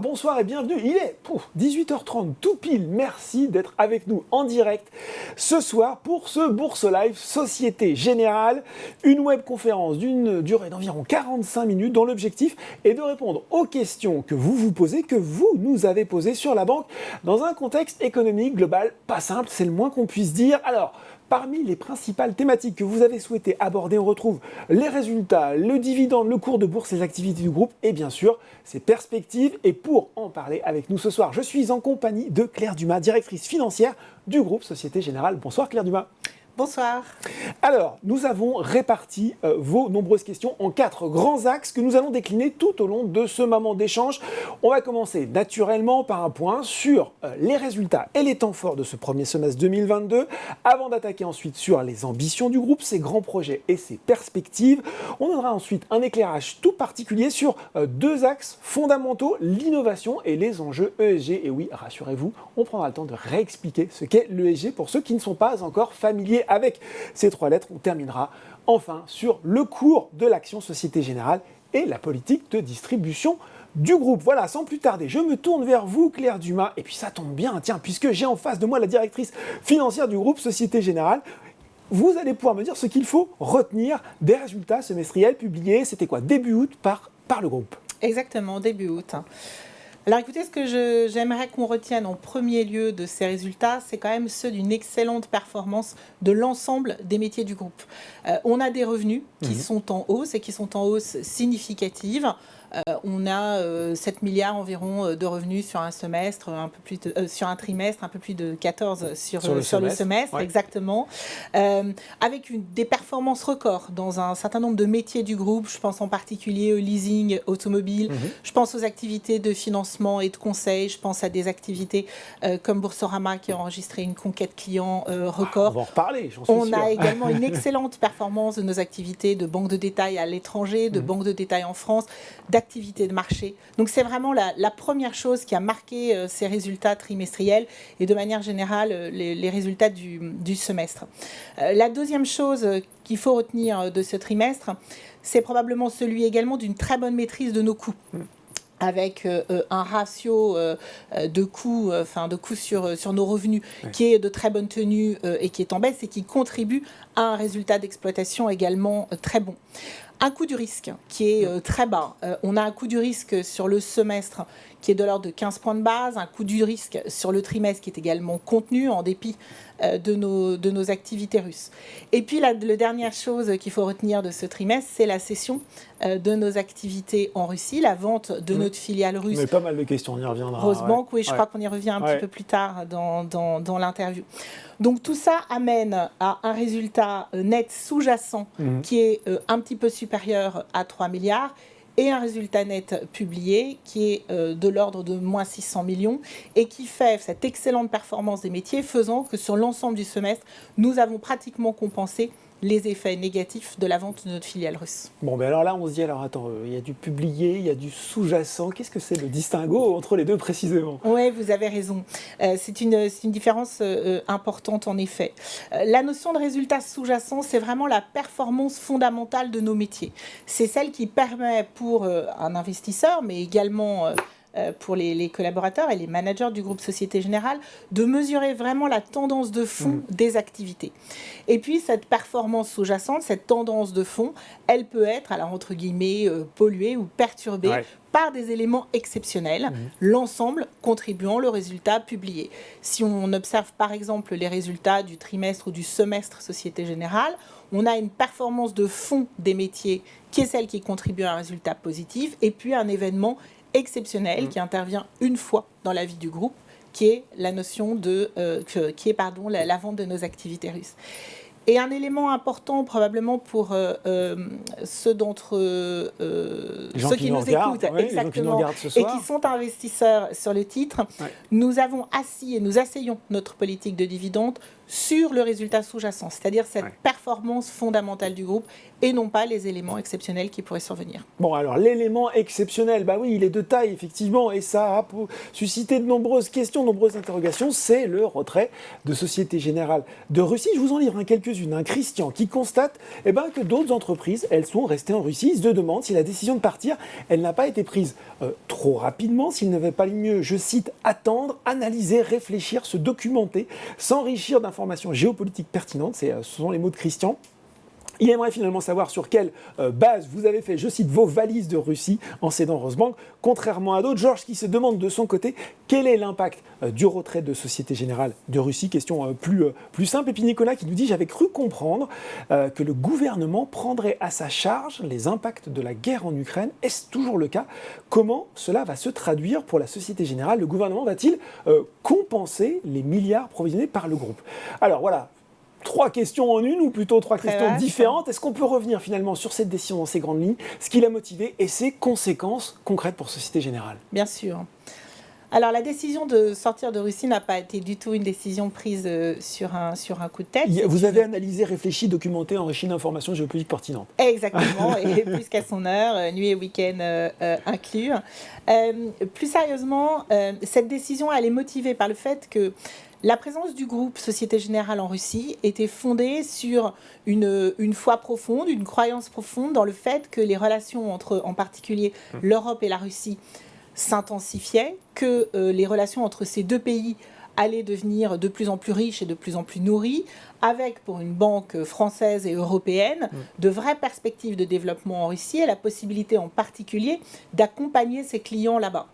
Bonsoir, et bienvenue. Il est 18h30 tout pile. Merci d'être avec nous en direct ce soir pour ce Bourse Live Société Générale, une webconférence d'une durée d'environ 45 minutes dont l'objectif est de répondre aux questions que vous vous posez, que vous nous avez posées sur la banque dans un contexte économique global pas simple, c'est le moins qu'on puisse dire. Alors, Parmi les principales thématiques que vous avez souhaité aborder, on retrouve les résultats, le dividende, le cours de bourse, les activités du groupe et bien sûr ses perspectives. Et pour en parler avec nous ce soir, je suis en compagnie de Claire Dumas, directrice financière du groupe Société Générale. Bonsoir Claire Dumas. Bonsoir. Alors, nous avons réparti euh, vos nombreuses questions en quatre grands axes que nous allons décliner tout au long de ce moment d'échange. On va commencer naturellement par un point sur euh, les résultats et les temps forts de ce premier semestre 2022, avant d'attaquer ensuite sur les ambitions du groupe, ses grands projets et ses perspectives. On donnera ensuite un éclairage tout particulier sur euh, deux axes fondamentaux, l'innovation et les enjeux ESG. Et oui, rassurez-vous, on prendra le temps de réexpliquer ce qu'est l'ESG pour ceux qui ne sont pas encore familiers avec ces trois lettres. On terminera enfin sur le cours de l'action Société Générale et la politique de distribution du groupe. Voilà, sans plus tarder, je me tourne vers vous, Claire Dumas, et puis ça tombe bien, tiens, puisque j'ai en face de moi la directrice financière du groupe Société Générale, vous allez pouvoir me dire ce qu'il faut retenir des résultats semestriels publiés, c'était quoi, début août par, par le groupe Exactement, début août. Alors écoutez, ce que j'aimerais qu'on retienne en premier lieu de ces résultats, c'est quand même ceux d'une excellente performance de l'ensemble des métiers du groupe. Euh, on a des revenus qui mhm. sont en hausse et qui sont en hausse significative. Euh, on a 7 euh, milliards environ euh, de revenus sur un semestre, un peu plus sur un trimestre, un peu plus de 14 sur, sur, le, semestre, exactement, avec une, des performances records dans un certain nombre de métiers du groupe. Je pense en particulier au leasing automobile, mhm. je pense aux activités de financement et de conseil, je pense à des activités comme Boursorama qui a enregistré une conquête client record. on va en reparler, j'en suis On a également une excellente performance de nos activités de banque de détail à l'étranger, de mhm. banque de détail en France, activité de marché. Donc c'est vraiment la, première chose qui a marqué euh, ces résultats trimestriels et de manière générale euh, les, résultats du, semestre. Euh, la deuxième chose qu'il faut retenir de ce trimestre, c'est probablement celui également d'une très bonne maîtrise de nos coûts avec un ratio de coûts, enfin de coûts sur, sur nos revenus qui est de très bonne tenue et qui est en baisse et qui contribue à un résultat d'exploitation également très bon un coût du risque qui est euh, très bas. Euh, on a un coût du risque sur le semestre qui est de l'ordre de 15 points de base, un coût du risque sur le trimestre qui est également contenu en dépit euh, de, nos, de nos activités russes. Et puis la, dernière chose qu'il faut retenir de ce trimestre, c'est la cession de nos activités en Russie, la vente de notre filiale russe. Mais pas mal de questions, on y reviendra. Rosebank, oui, je crois qu'on y revient un petit peu plus tard dans, dans, dans l'interview. Donc tout ça amène à un résultat net sous-jacent mhm. qui est un petit peu supérieur à 3 milliards et un résultat net publié qui est euh, de l'ordre de moins 600 millions et qui fait cette excellente performance des métiers faisant que sur l'ensemble du semestre, nous avons pratiquement compensé les effets négatifs de la vente de notre filiale russe. Bon, mais alors là, on se dit, alors attends, euh, il y a du publié, il y a du sous-jacent. Qu'est-ce que c'est le distinguo entre les deux précisément? Oui, vous avez raison. Euh, c'est une, une, différence euh, importante en effet. la notion de résultat sous-jacent, c'est vraiment la performance fondamentale de nos métiers. C'est celle qui permet pour un investisseur, mais également pour les, collaborateurs et les managers du groupe Société Générale de mesurer vraiment la tendance de fond mmh. des activités. Et puis cette performance sous-jacente, cette tendance de fond, elle peut être, alors entre guillemets, euh, polluée ou perturbée par des éléments exceptionnels, mmh. l'ensemble contribuant le résultat publié. Si on observe par exemple les résultats du trimestre ou du semestre Société Générale, on a une performance de fond des métiers qui est celle qui contribue à un résultat positif, et puis un événement exceptionnel mm. qui intervient une fois dans la vie du groupe, qui est la notion de, euh, qui est pardon, la, vente de nos activités russes. Et un élément important probablement pour euh, euh, ceux d'entre ceux qui, nous, écoutent exactement, et qui sont investisseurs sur le titre, nous avons assis et nous asseyons notre politique de dividende sur le résultat sous-jacent, c'est-à-dire cette performance fondamentale du groupe et non pas les éléments exceptionnels qui pourraient survenir. Bon, alors l'élément exceptionnel, bah oui, il est de taille, effectivement, et ça a suscité de nombreuses questions, de nombreuses interrogations, c'est le retrait de Société Générale de Russie. Je vous en livre quelques-unes. Un Christian qui constate eh ben, que d'autres entreprises, elles sont restées en Russie. Il se demande si la décision de partir, elle n'a pas été prise euh, trop rapidement, s'il n'avait pas mieux, je cite, attendre, analyser, réfléchir, se documenter, s'enrichir d'informations informations géopolitiques pertinentes, euh, ce sont les mots de Christian. Il aimerait finalement savoir sur quelle euh, base vous avez fait, je cite, vos valises de Russie en cédant Rosebank, contrairement à d'autres. Georges qui se demande de son côté quel est l'impact euh, du retrait de Société Générale de Russie? Question plus, plus simple. Et puis Nicolas qui nous dit J'avais cru comprendre que le gouvernement prendrait à sa charge les impacts de la guerre en Ukraine. Est-ce toujours le cas? Comment cela va se traduire pour la Société Générale? Le gouvernement va-t-il compenser les milliards provisionnés par le groupe? Alors voilà, trois questions en une, ou plutôt trois questions différentes. Est-ce qu'on peut revenir finalement sur cette décision dans ses grandes lignes, ce qui l'a motivé et ses conséquences concrètes pour Société Générale Bien sûr. Alors la décision de sortir de Russie n'a pas été du tout une décision prise euh, sur un, sur un coup de tête. Vous avez analysé, réfléchi, documenté, enrichi d'informations géopolitiques pertinentes. Exactement, et plus qu'à son heure, euh, nuit et week-end euh, inclus. plus sérieusement, cette décision elle est motivée par le fait que la présence du groupe Société Générale en Russie était fondée sur une, une, foi profonde, une croyance profonde dans le fait que les relations entre, en particulier, mmh. l'Europe et la Russie s'intensifiait, que euh, les relations entre ces deux pays allaient devenir de plus en plus riches et de plus en plus nourries, avec pour une banque française et européenne mm. de vraies perspectives de développement en Russie et la possibilité en particulier d'accompagner ses clients là-bas.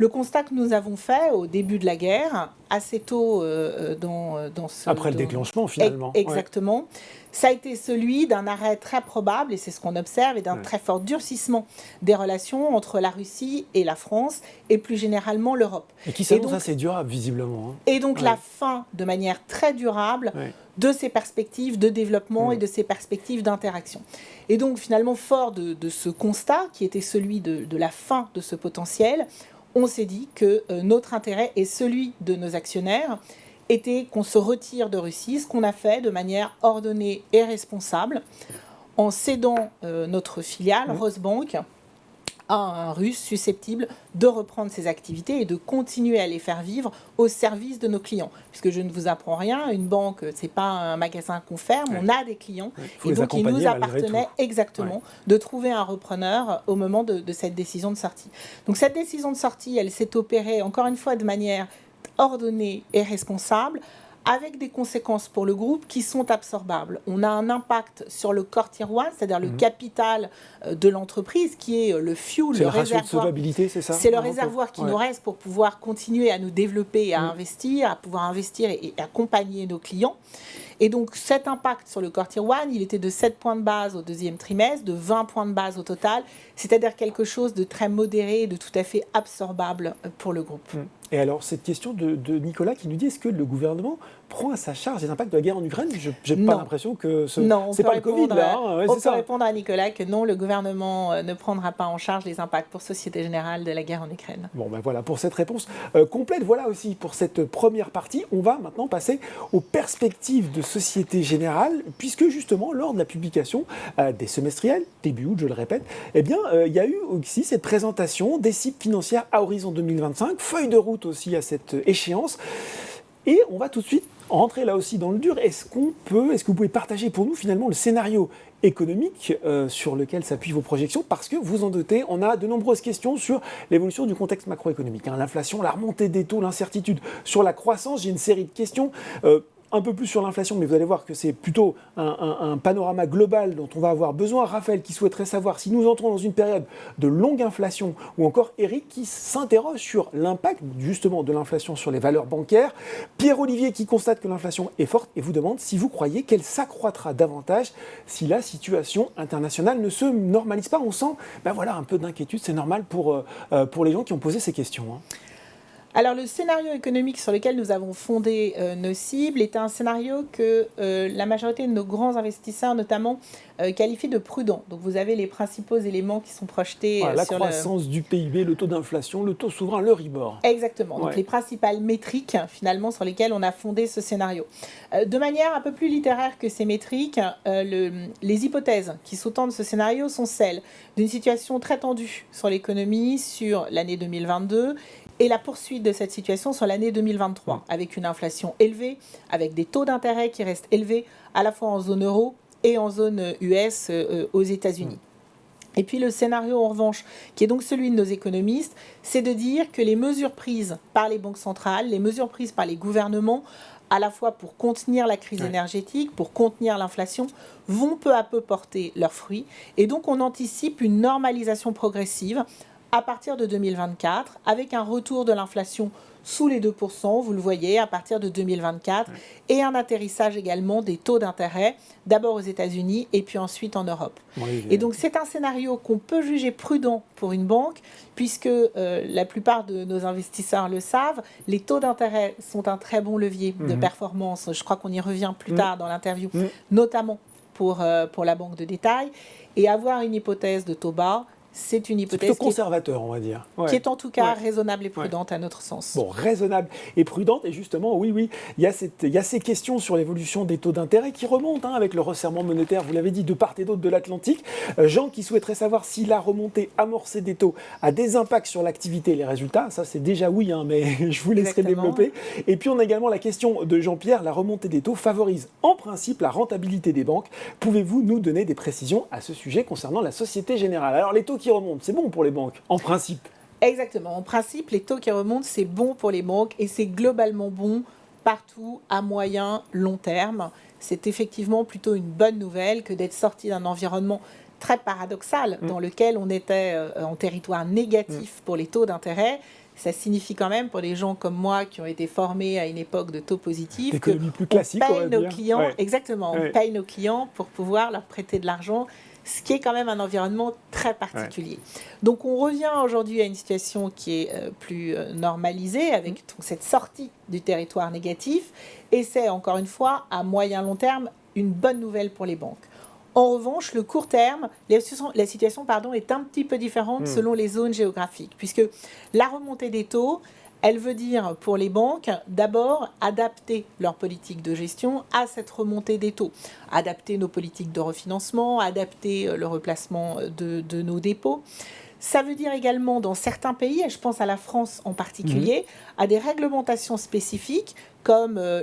Le constat que nous avons fait au début de la guerre, assez tôt euh, euh, dans, dans ce... Après le déclenchement, finalement. Exactement ça a été celui d'un arrêt très probable, et c'est ce qu'on observe, et d'un très fort durcissement des relations entre la Russie et la France, et plus généralement l'Europe. Et qui s'annonce assez durable, visiblement. Hein. Et donc la fin, de manière très durable, de ces perspectives de développement et de ces perspectives d'interaction. Et donc finalement, fort de, ce constat, qui était celui de, la fin de ce potentiel, on s'est dit que euh, notre intérêt est celui de nos actionnaires était qu'on se retire de Russie, ce qu'on a fait de manière ordonnée et responsable en cédant euh, notre filiale, Rosebank, à un russe susceptible de reprendre ses activités et de continuer à les faire vivre au service de nos clients. Puisque je ne vous apprends rien, une banque, ce n'est pas un magasin qu'on ferme, on a des clients. Et donc, il nous appartenait exactement de trouver un repreneur au moment de, de cette décision de sortie. Donc, cette décision de sortie, elle s'est opérée, encore une fois, de manière ordonnée et responsable avec des conséquences pour le groupe qui sont absorbables. On a un impact sur le corps tiroir, c'est-à-dire le mhm. capital euh, de l'entreprise, qui est euh, le fuel, le, réservoir. c'est ça C'est le réservoir qui nous reste pour pouvoir continuer à nous développer, et à mhm. investir, à pouvoir investir et, accompagner nos clients. Et donc cet impact sur le corps tiroir, il était de 7 points de base au deuxième trimestre, de 20 points de base au total, c'est-à-dire quelque chose de très modéré et de tout à fait absorbable euh, pour le groupe. Et alors, cette question de, Nicolas qui nous dit est-ce que le gouvernement prend à sa charge les impacts de la guerre en Ukraine Je n'ai pas l'impression que ce c'est pas le Covid là. Hein, on peut répondre à Nicolas que non, le gouvernement euh, ne prendra pas en charge les impacts pour Société Générale de la guerre en Ukraine. Bon, ben voilà pour cette réponse euh, complète. Voilà aussi pour cette première partie. On va maintenant passer aux perspectives de Société Générale, puisque justement, lors de la publication euh, des semestriels, début août, je le répète, eh bien, il y a eu aussi cette présentation des cibles financières à horizon 2025, feuille de route aussi à cette échéance. Et on va tout de suite rentrer là aussi dans le dur. Est-ce qu'on peut, est-ce que vous pouvez partager pour nous finalement le scénario économique euh, sur lequel s'appuient vos projections? Parce que vous en doutez, on a de nombreuses questions sur l'évolution du contexte macroéconomique. Hein. L'inflation, la remontée des taux, l'incertitude sur la croissance. J'ai une série de questions. Euh, un peu plus sur l'inflation, mais vous allez voir que c'est plutôt un, panorama global dont on va avoir besoin. Raphaël qui souhaiterait savoir si nous entrons dans une période de longue inflation, ou encore Eric qui s'interroge sur l'impact justement de l'inflation sur les valeurs bancaires. Pierre-Olivier qui constate que l'inflation est forte et vous demande si vous croyez qu'elle s'accroîtra davantage si la situation internationale ne se normalise pas. On sent ben voilà, un peu d'inquiétude, c'est normal pour, euh, euh, pour les gens qui ont posé ces questions. Hein. Alors le scénario économique sur lequel nous avons fondé euh, nos cibles est un scénario que euh, la majorité de nos grands investisseurs notamment euh, qualifient de prudent. Donc vous avez les principaux éléments qui sont projetés la croissance du PIB, le taux d'inflation, le taux souverain, le RIBOR. Exactement. Donc les principales métriques finalement sur lesquelles on a fondé ce scénario. de manière un peu plus littéraire que ces métriques, les hypothèses qui sous-tendent ce scénario sont celles d'une situation très tendue sur l'économie sur l'année 2022 et la poursuite de cette situation sur l'année 2023, avec une inflation élevée, avec des taux d'intérêt qui restent élevés, à la fois en zone euro et en zone US euh, aux États-Unis. Et puis le scénario en revanche, qui est donc celui de nos économistes, c'est de dire que les mesures prises par les banques centrales, les mesures prises par les gouvernements, à la fois pour contenir la crise énergétique, pour contenir l'inflation, vont peu à peu porter leurs fruits. Et donc on anticipe une normalisation progressive à partir de 2024, avec un retour de l'inflation sous les 2%, vous le voyez, à partir de 2024, et un atterrissage également des taux d'intérêt, d'abord aux États-Unis et puis ensuite en Europe. et donc c'est un scénario qu'on peut juger prudent pour une banque, puisque euh, la plupart de nos investisseurs le savent, les taux d'intérêt sont un très bon levier de mhm. performance. Je crois qu'on y revient plus mhm. tard dans l'interview, mhm. notamment pour, euh, pour la banque de détail. Et avoir une hypothèse de taux bas, c'est une hypothèse conservateur, on va dire. Qui est en tout cas raisonnable et prudente à notre sens. Bon, raisonnable et prudente, et justement, oui, oui, il y a, cette, il y a ces questions sur l'évolution des taux d'intérêt qui remontent hein, avec le resserrement monétaire, vous l'avez dit, de part et d'autre de l'Atlantique. Euh, Jean qui souhaiterait savoir si la remontée amorcée des taux a des impacts sur l'activité et les résultats. Ça, c'est déjà oui, hein, mais je vous laisserai développer. Et puis, on a également la question de Jean-Pierre, la remontée des taux favorise en principe la rentabilité des banques. Pouvez-vous nous donner des précisions à ce sujet concernant la Société Générale? Alors, les taux qui remontent, c'est bon pour les banques, en principe. Exactement. En principe, les taux qui remontent, c'est bon pour les banques et c'est globalement bon partout à moyen, long terme. C'est effectivement plutôt une bonne nouvelle que d'être sorti d'un environnement très paradoxal mm. dans lequel on était euh, en territoire négatif mm. pour les taux d'intérêt. Ça signifie quand même pour des gens comme moi qui ont été formés à une époque de taux positifs que plus classique, on nos clients, exactement, on paye nos clients pour pouvoir leur prêter de l'argent ce qui est quand même un environnement très particulier. Donc on revient aujourd'hui à une situation qui est euh, plus euh, normalisée avec mm. cette sortie du territoire négatif et c'est encore une fois à moyen long terme une bonne nouvelle pour les banques. En revanche, le court terme, la situation, la situation pardon, est un petit peu différente mm. selon les zones géographiques, puisque la remontée des taux, elle veut dire pour les banques, d'abord, adapter leur politique de gestion à cette remontée des taux. Adapter nos politiques de refinancement, adapter euh, le replacement de, nos dépôts. Ça veut dire également dans certains pays, et je pense à la France en particulier, mhm. à des réglementations spécifiques comme euh,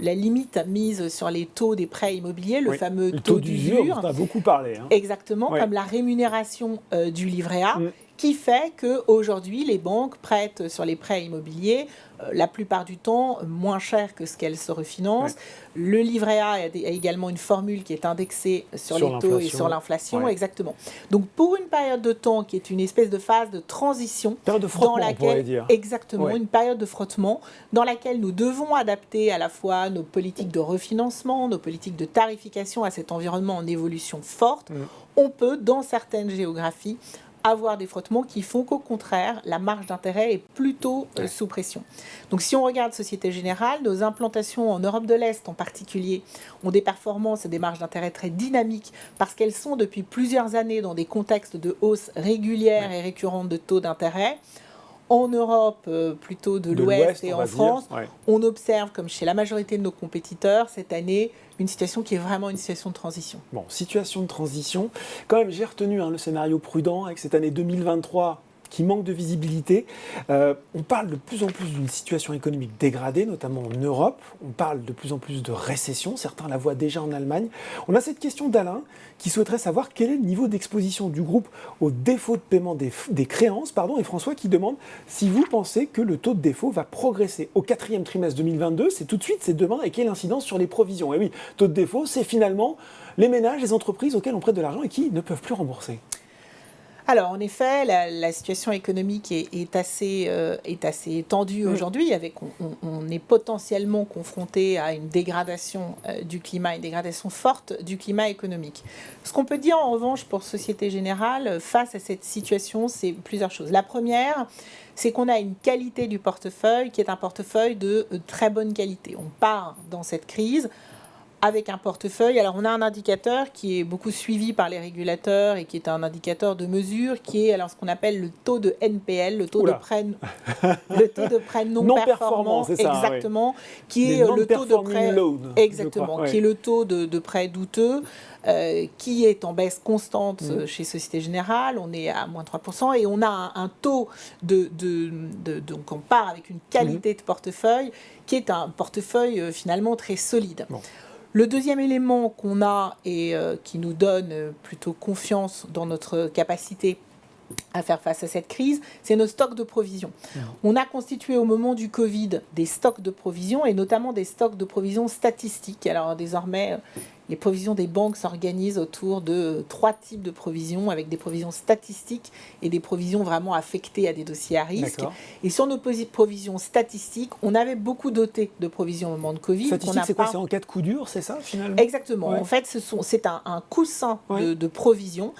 la limite mise sur les taux des prêts immobiliers, le fameux taux, d'usure. On a beaucoup parlé. Hein. Exactement, comme la rémunération euh, du livret A. Mm qui fait qu'aujourd'hui, les banques prêtent sur les prêts immobiliers euh, la plupart du temps moins cher que ce qu'elles se refinancent. Le livret A a, également une formule qui est indexée sur, les taux et sur l'inflation, exactement. Donc pour une période de temps qui est une espèce de phase de transition, période de frottement, dans laquelle, dire. exactement, une période de frottement dans laquelle nous devons adapter à la fois nos politiques de refinancement, nos politiques de tarification à cet environnement en évolution forte. Mm. On peut, dans certaines géographies, avoir des frottements qui font qu'au contraire, la marge d'intérêt est plutôt euh, sous pression. Donc si on regarde Société Générale, nos implantations en Europe de l'Est en particulier ont des performances et des marges d'intérêt très dynamiques parce qu'elles sont depuis plusieurs années dans des contextes de hausse régulière et récurrente de taux d'intérêt en Europe, euh, plutôt de, l'Ouest et en France, on observe, comme chez la majorité de nos compétiteurs, cette année, une situation qui est vraiment une situation de transition. Bon, situation de transition. Quand même, j'ai retenu hein, le scénario prudent avec cette année 2023 qui manque de visibilité. Euh, on parle de plus en plus d'une situation économique dégradée, notamment en Europe. On parle de plus en plus de récession. Certains la voient déjà en Allemagne. On a cette question d'Alain qui souhaiterait savoir quel est le niveau d'exposition du groupe au défaut de paiement des, créances. Pardon, et François qui demande si vous pensez que le taux de défaut va progresser au quatrième trimestre 2022. C'est tout de suite, c'est demain. Et quelle incidence sur les provisions Et oui, taux de défaut, c'est finalement les ménages, les entreprises auxquelles on prête de l'argent et qui ne peuvent plus rembourser. Alors, en effet, la, situation économique est, assez, euh, est assez tendue mm. aujourd'hui. Avec, on, est potentiellement confronté à une dégradation euh, du climat, une dégradation forte du climat économique. Ce qu'on peut dire en revanche pour Société Générale euh, face à cette situation, c'est plusieurs choses. La première, c'est qu'on a une qualité du portefeuille qui est un portefeuille de très bonne qualité. On part dans cette crise avec un portefeuille. Alors on a un indicateur qui est beaucoup suivi par les régulateurs et qui est un indicateur de mesure qui est alors ce qu'on appelle le taux de NPL, le taux de prêt le taux de prêt non, performant, exactement, qui est le taux de prêt exactement, qui est le taux de, prêt douteux. Euh, qui est en baisse constante mm. chez Société Générale, on est à moins 3%, et on a un, taux de, de, Donc on part avec une qualité mm. de portefeuille qui est un portefeuille euh, finalement très solide. Le deuxième élément qu'on a et euh, qui nous donne euh, plutôt confiance dans notre capacité à faire face à cette crise, c'est nos stocks de provisions. Mmh. On a constitué au moment du Covid des stocks de provisions et notamment des stocks de provisions statistiques. Alors désormais, les provisions des banques s'organisent autour de trois types de provisions, avec des provisions statistiques et des provisions vraiment affectées à des dossiers à risque. Et sur nos provisions statistiques, on avait beaucoup doté de provisions au moment de Covid. Statistique, c'est quoi C'est en cas de coup dur, c'est ça finalement? Exactement. En fait, c'est un, un, coussin de, de provisions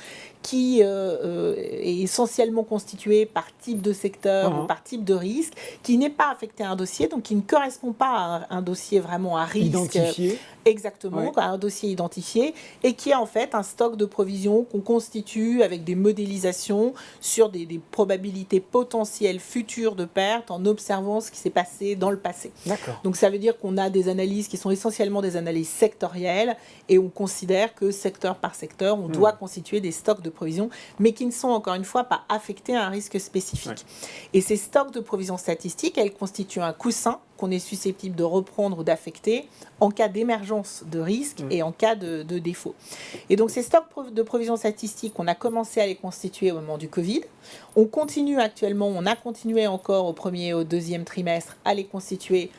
qui euh, euh, est essentiellement constitué par type de secteur ou uh-huh. par type de risque, qui n'est pas affecté à un dossier, donc qui ne correspond pas à un, dossier vraiment à risque. Identifié. Exactement, à un dossier identifié, et qui est en fait un stock de provisions qu'on constitue avec des modélisations sur des, des, probabilités potentielles futures de perte en observant ce qui s'est passé dans le passé. Donc ça veut dire qu'on a des analyses qui sont essentiellement des analyses sectorielles, et on considère que secteur par secteur, on hmm. doit constituer des stocks de provisions, mais qui ne sont encore une fois pas affectés à un risque spécifique. Et ces stocks de provisions statistiques, elles constituent un coussin qu'on est susceptible de reprendre ou d'affecter en cas d'émergence de risque mm. et en cas de, défaut. Et donc ces stocks de provisions statistiques, on a commencé à les constituer au moment du Covid. On continue actuellement, on a continué encore au premier et au deuxième trimestre à les constituer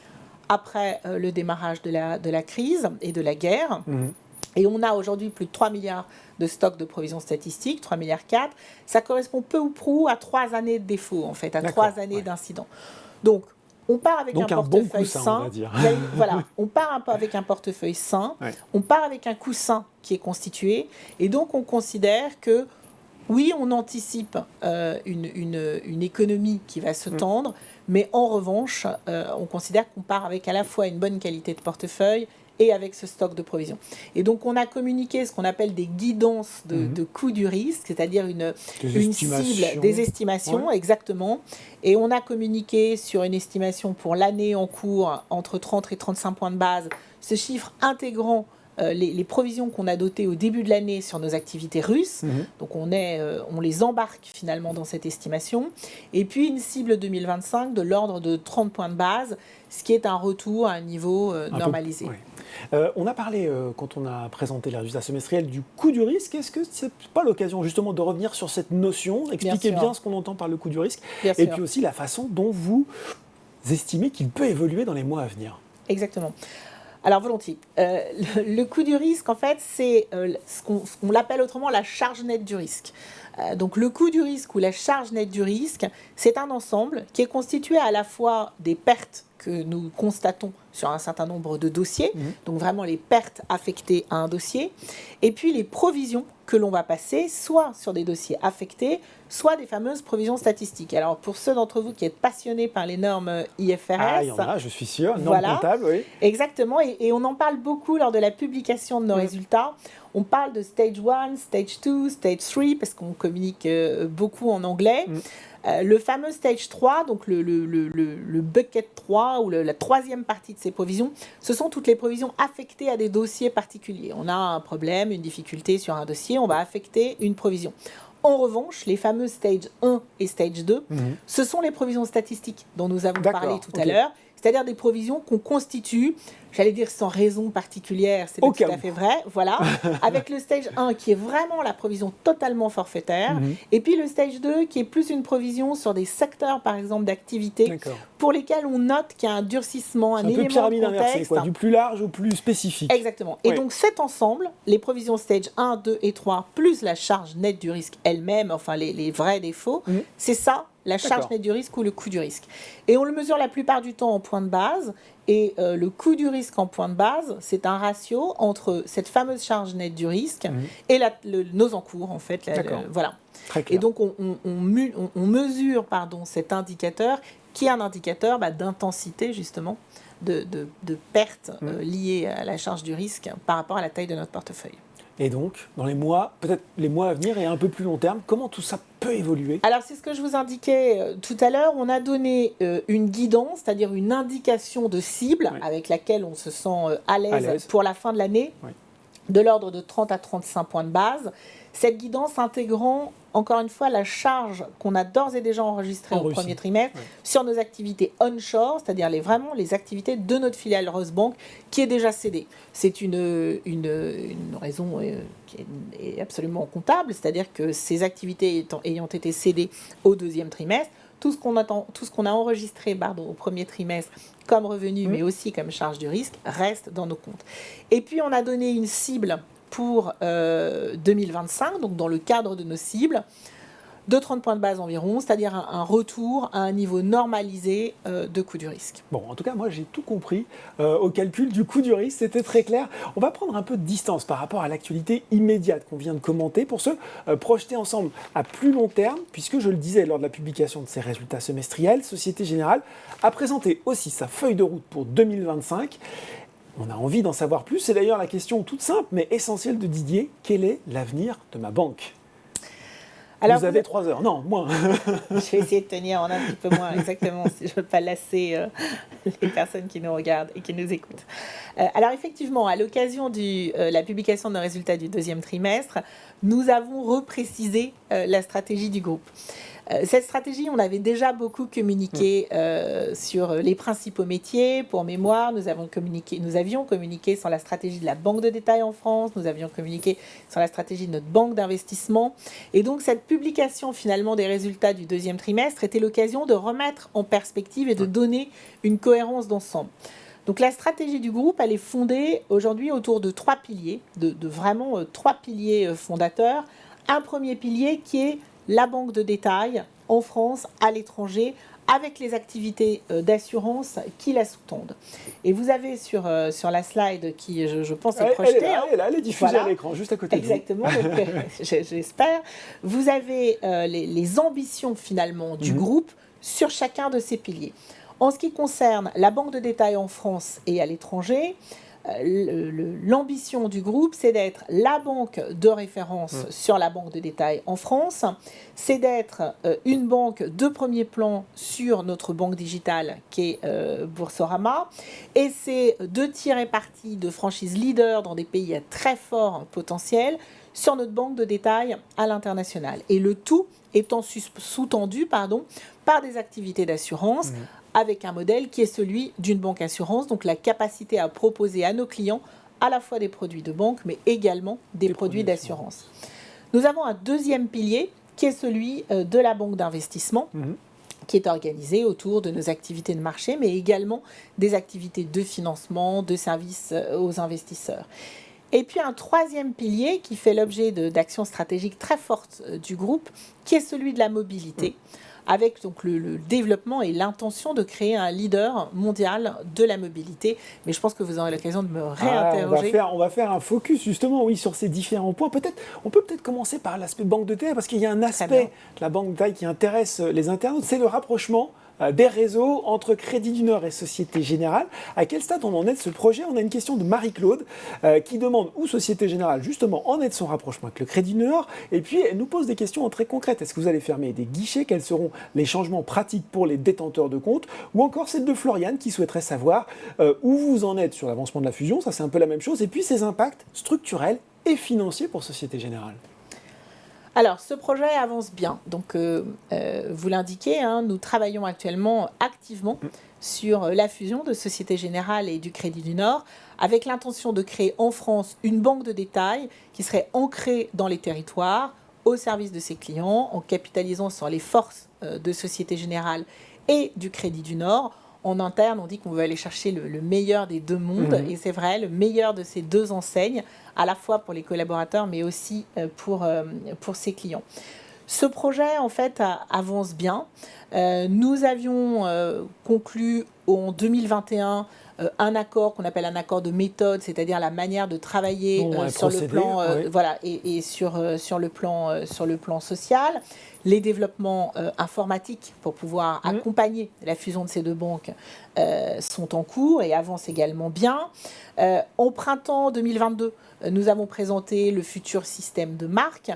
après euh, le démarrage de la, de la crise et de la guerre. Mm. Et on a aujourd'hui plus de 3 milliards de stocks de provisions statistiques, 3 milliards 4. Ça correspond peu ou prou à 3 années de défaut, en fait, à 3 années d'incident. Donc, on part avec un, portefeuille sain. On voilà, on part un peu avec un portefeuille sain. On part avec un coussin qui est constitué. Et donc, on considère que, oui, on anticipe euh, une, économie qui va se mm. tendre. Mais en revanche, euh, on considère qu'on part avec à la fois une bonne qualité de portefeuille et avec ce stock de provisions. Et donc, on a communiqué ce qu'on appelle des guidances de, mhm. coût du risque, c'est-à-dire une, une cible, des estimations, exactement. Et on a communiqué sur une estimation pour l'année en cours entre 30 et 35 points de base, ce chiffre intégrant euh, les, provisions qu'on a dotées au début de l'année sur nos activités russes. Mhm. Donc on, est, euh, on les embarque finalement dans cette estimation. Et puis une cible 2025 de l'ordre de 30 points de base, ce qui est un retour à un niveau euh, normalisé. On a parlé, quand on a présenté les résultats semestriels, du coût du risque. Est-ce que ce n'est pas l'occasion justement de revenir sur cette notion, expliquer bien, ce qu'on entend par le coût du risque, et puis aussi la façon dont vous estimez qu'il peut évoluer dans les mois à venir? Exactement. Alors volontiers. Euh, le, coût du risque, en fait, c'est euh, ce qu'on l'appelle autrement la charge nette du risque. Euh, donc le coût du risque ou la charge nette du risque, c'est un ensemble qui est constitué à la fois des pertes que nous constatons sur un certain nombre de dossiers, mmh. donc vraiment les pertes affectées à un dossier, et puis les provisions que l'on va passer, soit sur des dossiers affectés, soit des fameuses provisions statistiques. Alors pour ceux d'entre vous qui êtes passionnés par les normes IFRS, ah, il y en a, je suis sûr, normes comptables, oui. Exactement, et, on en parle beaucoup lors de la publication de nos mmh. résultats. On parle de stage 1, stage 2, stage 3, parce qu'on communique euh, beaucoup en anglais. Mmh. Euh, le fameux stage 3, donc le, le, bucket 3 ou la troisième partie de ces provisions, ce sont toutes les provisions affectées à des dossiers particuliers. On a un problème, une difficulté sur un dossier, on va affecter une provision. En revanche, les fameux stage 1 et stage 2, mhm. ce sont les provisions statistiques dont nous avons parlé tout à l'heure c'est-à-dire des provisions qu'on constitue j'allais dire sans raison particulière, c'est tout à fait vrai, voilà, avec le stage 1 qui est vraiment la provision totalement forfaitaire, mhm. et puis le stage 2 qui est plus une provision sur des secteurs, par exemple, d'activité, pour lesquels on note qu'il y a un durcissement, un, un élément peu pyramide de contexte. Quoi, du plus large au plus spécifique. Exactement. Et donc cet ensemble, les provisions stage 1, 2 et 3, plus la charge nette du risque elle-même, enfin les, vrais défauts, mhm. c'est ça la charge nette du risque ou le coût du risque. Et on le mesure la plupart du temps en point de base. Et euh, le coût du risque en point de base, c'est un ratio entre cette fameuse charge nette du risque et nos encours, en fait. voilà. Et donc, on, mesure pardon, cet indicateur qui est un indicateur bah, d'intensité, justement, de, perte mhm. euh, liée à la charge du risque par rapport à la taille de notre portefeuille. Et donc, dans les mois, peut-être les mois à venir et un peu plus long terme, comment tout ça peut évoluer Alors, c'est ce que je vous indiquais euh, tout à l'heure. On a donné euh, une guidance, c'est-à-dire une indication de cible avec laquelle on se sent euh, à l'aise pour la fin de l'année, de l'ordre de 30 à 35 points de base. Cette guidance intégrant encore une fois, la charge qu'on a d'ores et déjà enregistrée au premier trimestre sur nos activités onshore, c'est-à-dire les, vraiment les activités de notre filiale Rosebank qui est déjà cédée. C'est une, une, raison euh, qui est absolument comptable, c'est-à-dire que ces activités ayant été cédées au deuxième trimestre, tout ce qu'on a, enregistré pardon, au premier trimestre comme revenu, mais aussi comme charge du risque, reste dans nos comptes. Et puis, on a donné une cible pour 2025, euh, donc dans le cadre de nos cibles, de 30 points de base environ, c'est-à-dire un, retour à un niveau normalisé euh, de coût du risque. Bon, en tout cas, moi j'ai tout compris euh, au calcul du coût du risque, c'était très clair. On va prendre un peu de distance par rapport à l'actualité immédiate qu'on vient de commenter pour se projeter ensemble à plus long terme, puisque je le disais lors de la publication de ses résultats semestriels, Société Générale a présenté aussi sa feuille de route pour 2025 on a envie d'en savoir plus. C'est d'ailleurs la question toute simple mais essentielle de Didier. Quel est l'avenir de ma banque? Alors, vous avez trois heures, non, moins. je vais essayer de tenir en un petit peu moins, exactement, si je ne veux pas lasser euh, les personnes qui nous regardent et qui nous écoutent. Euh, alors effectivement, à l'occasion de euh, la publication de nos résultats du deuxième trimestre, nous avons reprécisé la stratégie du groupe. Euh, cette stratégie, on avait déjà beaucoup communiqué mm. euh, sur les principaux métiers. Pour mémoire, nous, avons communiqué, nous avions communiqué sur la stratégie de la banque de détail en France, nous avions communiqué sur la stratégie de notre banque d'investissement. Et donc, cette publication finalement des résultats du deuxième trimestre était l'occasion de remettre en perspective et de donner une cohérence d'ensemble. Donc la stratégie du groupe, elle est fondée aujourd'hui autour de trois piliers, de, vraiment euh, trois piliers fondateurs. Un premier pilier qui est la banque de détail en France, à l'étranger, avec les activités euh, d'assurance qui la sous-tendent. Et vous avez sur, euh, sur la slide qui, je, pense, est projetée. Elle est là, elle est, là, elle est diffusée à l'écran, juste à côté Exactement, j'espère. Vous avez euh, les, ambitions finalement du mhm. groupe sur chacun de ces piliers. En ce qui concerne la banque de détail en France et à l'étranger, euh, l'ambition du groupe, c'est d'être la banque de référence mm. sur la banque de détail en France, c'est d'être euh, une banque de premier plan sur notre banque digitale qui est euh, Boursorama, et c'est de tirer parti de franchises leaders dans des pays à très fort potentiel sur notre banque de détail à l'international. Et le tout étant sous-tendu pardon, par des activités d'assurance mm avec un modèle qui est celui d'une banque assurance, donc la capacité à proposer à nos clients à la fois des produits de banque, mais également des, produits, d'assurance. Nous avons un deuxième pilier qui est celui euh, de la banque d'investissement. Mhm. qui est organisé autour de nos activités de marché, mais également des activités de financement, de services euh, aux investisseurs. Et puis un troisième pilier qui fait l'objet d'actions stratégiques très fortes euh, du groupe, qui est celui de la mobilité. Mhm avec donc le, développement et l'intention de créer un leader mondial de la mobilité. Mais je pense que vous aurez l'occasion de me ah, réinterroger. on, va faire, on va faire un focus justement, oui, sur ces différents points. Peut-être, on peut peut-être commencer par l'aspect banque de taille, parce qu'il y a un aspect de la banque de taille qui intéresse les internautes, c'est le rapprochement des réseaux entre Crédit du Nord et Société Générale. À quel stade on en est de ce projet? On a une question de Marie-Claude euh, qui demande où Société Générale justement en est de son rapprochement avec le Crédit du Nord. Et puis elle nous pose des questions très concrètes. Est-ce que vous allez fermer des guichets? Quels seront les changements pratiques pour les détenteurs de comptes? Ou encore celle de Floriane qui souhaiterait savoir euh, où vous en êtes sur l'avancement de la fusion. Ça c'est un peu la même chose. Et puis ses impacts structurels et financiers pour Société Générale. Alors, ce projet avance bien. Donc, euh, euh, vous l'indiquez, hein, nous travaillons actuellement activement sur la fusion de Société Générale et du Crédit du Nord, avec l'intention de créer en France une banque de détail qui serait ancrée dans les territoires, au service de ses clients, en capitalisant sur les forces euh, de Société Générale et du Crédit du Nord. En interne, on dit qu'on veut aller chercher le, meilleur des deux mondes, mmh. et c'est vrai, le meilleur de ces deux enseignes, à la fois pour les collaborateurs, mais aussi euh, pour, euh, pour ses clients. Ce projet, en fait, avance bien. nous avions conclu en 2021 un accord qu'on appelle un accord de méthode, c'est-à-dire la manière de travailler sur le plan, voilà, et, et sur, sur, le plan, sur le plan social les développements euh, informatiques pour pouvoir mmh. accompagner la fusion de ces deux banques euh, sont en cours et avancent également bien. Euh, au printemps 2022, nous avons présenté le futur système de marque.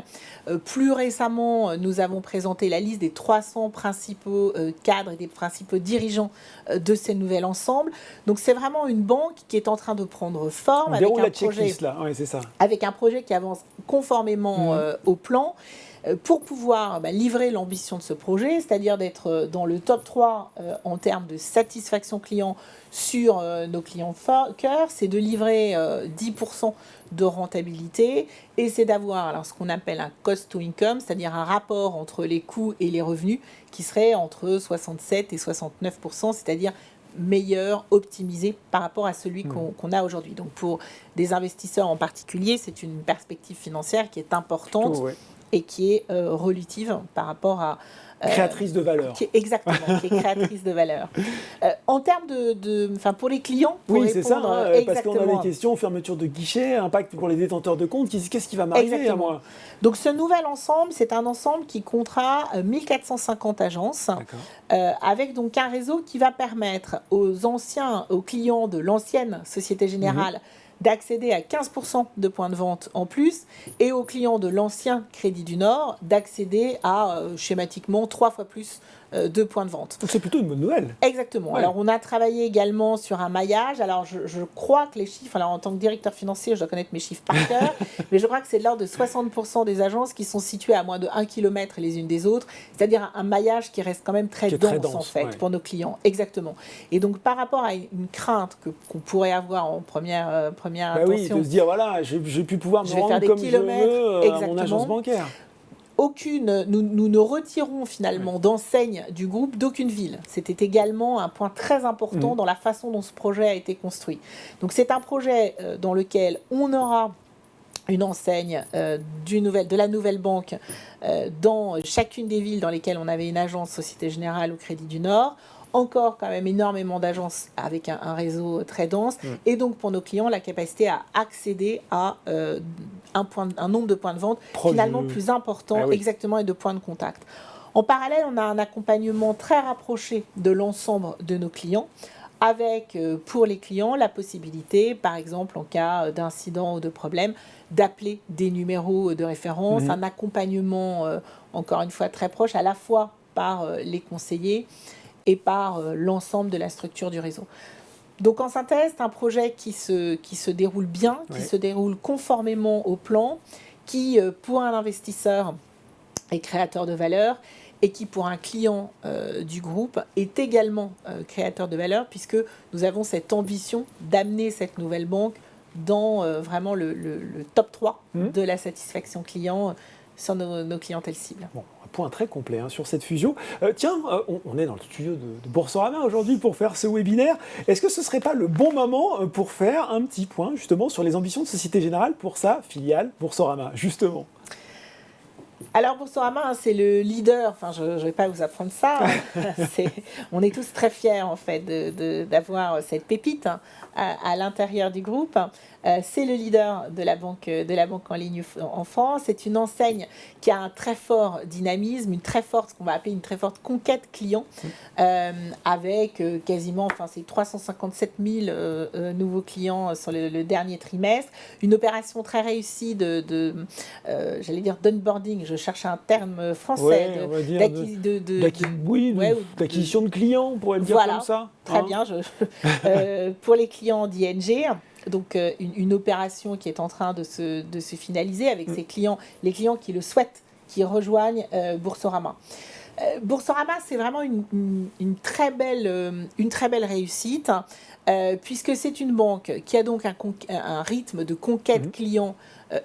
plus récemment, nous avons présenté la liste des 300 principaux cadres et des principaux dirigeants de ces nouvel ensemble. Donc c'est vraiment une banque qui est en train de prendre forme avec un, projet, là. ça. avec un projet qui avance conformément mmh. au plan euh, pour pouvoir bah, livrer l'ambition de ce projet, c'est-à-dire d'être euh, dans le top 3 euh, en termes de satisfaction client sur nos clients cœur, c'est de livrer 10% de rentabilité et c'est d'avoir ce qu'on appelle un cost to income, c'est-à-dire un rapport entre les coûts et les revenus qui serait entre 67 et 69%, c'est-à-dire meilleur, optimisé par rapport à celui hmm. qu'on a aujourd'hui. Donc pour des investisseurs en particulier, c'est une perspective financière qui est importante et qui est euh, relative par rapport à... Euh, créatrice de valeur. exactement, qui est créatrice de valeur. Euh, en termes de... Enfin, pour les clients, pour Oui, c'est ça, hein, parce qu'on a des questions, fermeture de guichet, impact pour les détenteurs de comptes, qu'est-ce qui va m'arriver à moi Donc ce nouvel ensemble, c'est un ensemble qui comptera 1450 agences, avec donc un réseau qui va permettre aux anciens, aux clients de l'ancienne Société Générale, mhm d'accéder à 15% de points de vente en plus et aux clients de l'ancien Crédit du Nord d'accéder à euh, schématiquement trois fois plus de points de vente. Donc c'est plutôt une bonne nouvelle. Exactement. Alors on a travaillé également sur un maillage. Alors je, crois que les chiffres, alors en tant que directeur financier, je dois connaître mes chiffres par cœur, mais je crois que c'est de l'ordre de 60% des agences qui sont situées à moins de 1 km les unes des autres, c'est-à-dire un, maillage qui reste quand même très, dense, en fait pour nos clients. Exactement. Et donc par rapport à une crainte qu'on pourrait avoir en première, euh, première bah Oui, de se dire voilà, j'ai pu pouvoir me rendre comme je veux euh, à mon agence bancaire aucune, nous, ne retirons finalement d'enseigne du groupe d'aucune ville. C'était également un point très important mmh. dans la façon dont ce projet a été construit. Donc c'est un projet euh, dans lequel on aura une enseigne euh, du nouvel, de la nouvelle banque euh, dans chacune des villes dans lesquelles on avait une agence Société Générale ou Crédit du Nord encore quand même énormément d'agences avec un, réseau très dense. Mm. Et donc pour nos clients, la capacité à accéder à euh, un, point, un nombre de points de vente finalement plus important ah exactement et de points de contact. En parallèle, on a un accompagnement très rapproché de l'ensemble de nos clients avec euh, pour les clients la possibilité, par exemple en cas d'incident ou de problème, d'appeler des numéros de référence, mm. un accompagnement euh, encore une fois très proche à la fois par les conseillers et par euh, l'ensemble de la structure du réseau. Donc en synthèse, c'est un projet qui se, qui se déroule bien, qui se déroule conformément au plan, qui euh, pour un investisseur est créateur de valeur et qui pour un client euh, du groupe est également créateur de valeur puisque nous avons cette ambition d'amener cette nouvelle banque dans vraiment le, top 3 mmh. de la satisfaction client sur nos, nos clientèles cibles point très complet hein, sur cette fusion. Euh, tiens, euh, on, est dans le studio de, de Boursorama aujourd'hui pour faire ce webinaire. Est-ce que ce ne serait pas le bon moment euh, pour faire un petit point justement sur les ambitions de Société Générale pour sa filiale Boursorama, justement? Alors Boursorama, hein, c'est le leader, enfin je ne vais pas vous apprendre ça, on est tous très fiers en fait d'avoir cette pépite hein, à, l'intérieur du groupe. Euh, c'est le leader de la, banque, de la banque en ligne en France. C'est une enseigne qui a un très fort dynamisme, une très forte, ce qu'on va appeler une très forte conquête client, euh, avec euh, quasiment, enfin c'est 357 000 nouveaux clients sur le, dernier trimestre. Une opération très réussie de, de j'allais dire d'onboarding, je cherche un terme français, d'acquisition de, clients, on pourrait le dire comme ça. Très hein. bien, je, pour les clients d'ING. Donc une, opération qui est en train de se, de se finaliser avec mm. ses clients, les clients qui le souhaitent qui rejoignent Boursorama. Boursorama, c'est vraiment une, très belle, une très belle réussite, puisque c'est une banque qui a donc un, rythme de conquête mmh. client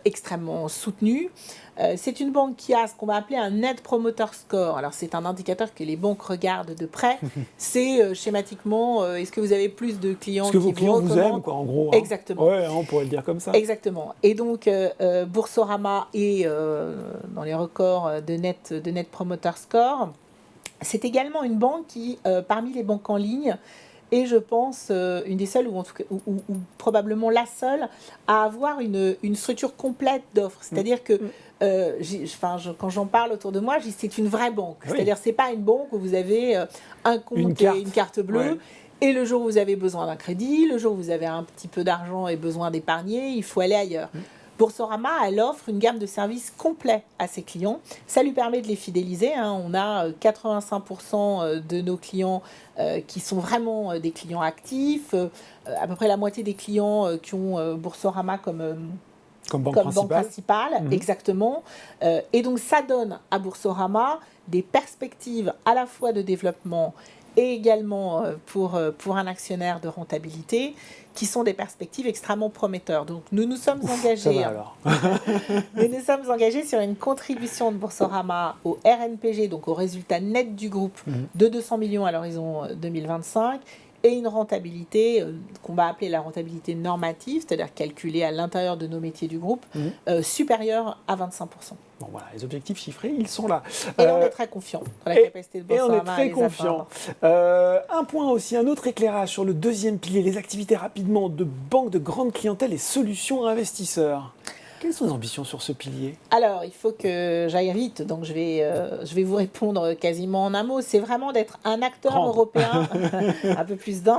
extrêmement soutenu. Euh, c'est une banque qui a ce qu'on va appeler un Net Promoter Score. Alors, c'est un indicateur que les banques regardent de près. c'est euh, schématiquement, euh, est-ce que vous avez plus de clients Est-ce que vos clients vous, aiment, quoi, en gros hein. Exactement. Ouais, on pourrait le dire comme ça. Exactement. Et donc, Boursorama est dans les records de Net, de Net Promoter Score. C'est également une banque qui, parmi les banques en ligne, et je pense une des seules, ou, en tout cas, ou, probablement la seule, à avoir une, une structure complète d'offres. C'est-à-dire que mm. Euh, quand j'en parle autour de moi, c'est une vraie banque. C'est-à-dire, c'est pas une banque où vous avez euh, un compte une carte, et une carte bleue. Et le jour où vous avez besoin d'un crédit, le jour où vous avez un petit peu d'argent et besoin d'épargner, il faut aller ailleurs. Mm. Boursorama, elle offre une gamme de services complets à ses clients. Ça lui permet de les fidéliser. Hein. On a 85% euh, de nos clients qui sont vraiment des clients actifs. à peu près la moitié des clients qui ont Boursorama comme comme banque principale. Mhm. exactement. Euh, et donc ça donne à Boursorama des perspectives à la fois de développement et également euh, pour, euh, pour un actionnaire de rentabilité qui sont des perspectives extrêmement prometteurs. Donc nous nous sommes engagés alors. nous nous sommes engagés sur une contribution de Boursorama au RNPG, donc au résultat net du groupe mhm. de 200 millions à l'horizon 2025 et une rentabilité euh, qu'on va appeler la rentabilité normative, c'est-à-dire calculée à l'intérieur de nos métiers du groupe, mmh. euh, supérieure à 25%. Bon voilà, les objectifs chiffrés, ils sont là. Et on euh, est très confiant dans la capacité de Boursorama Et on est très confiant. un point aussi, un autre éclairage sur le deuxième pilier, les activités rapidement de banque de grande clientèle et solutions investisseurs. Quelles sont les ambitions sur ce pilier? Alors, il faut que j'aille vite, donc je vais, euh, je vais vous répondre quasiment en un mot. C'est vraiment d'être un acteur européen, un peu plus d'un,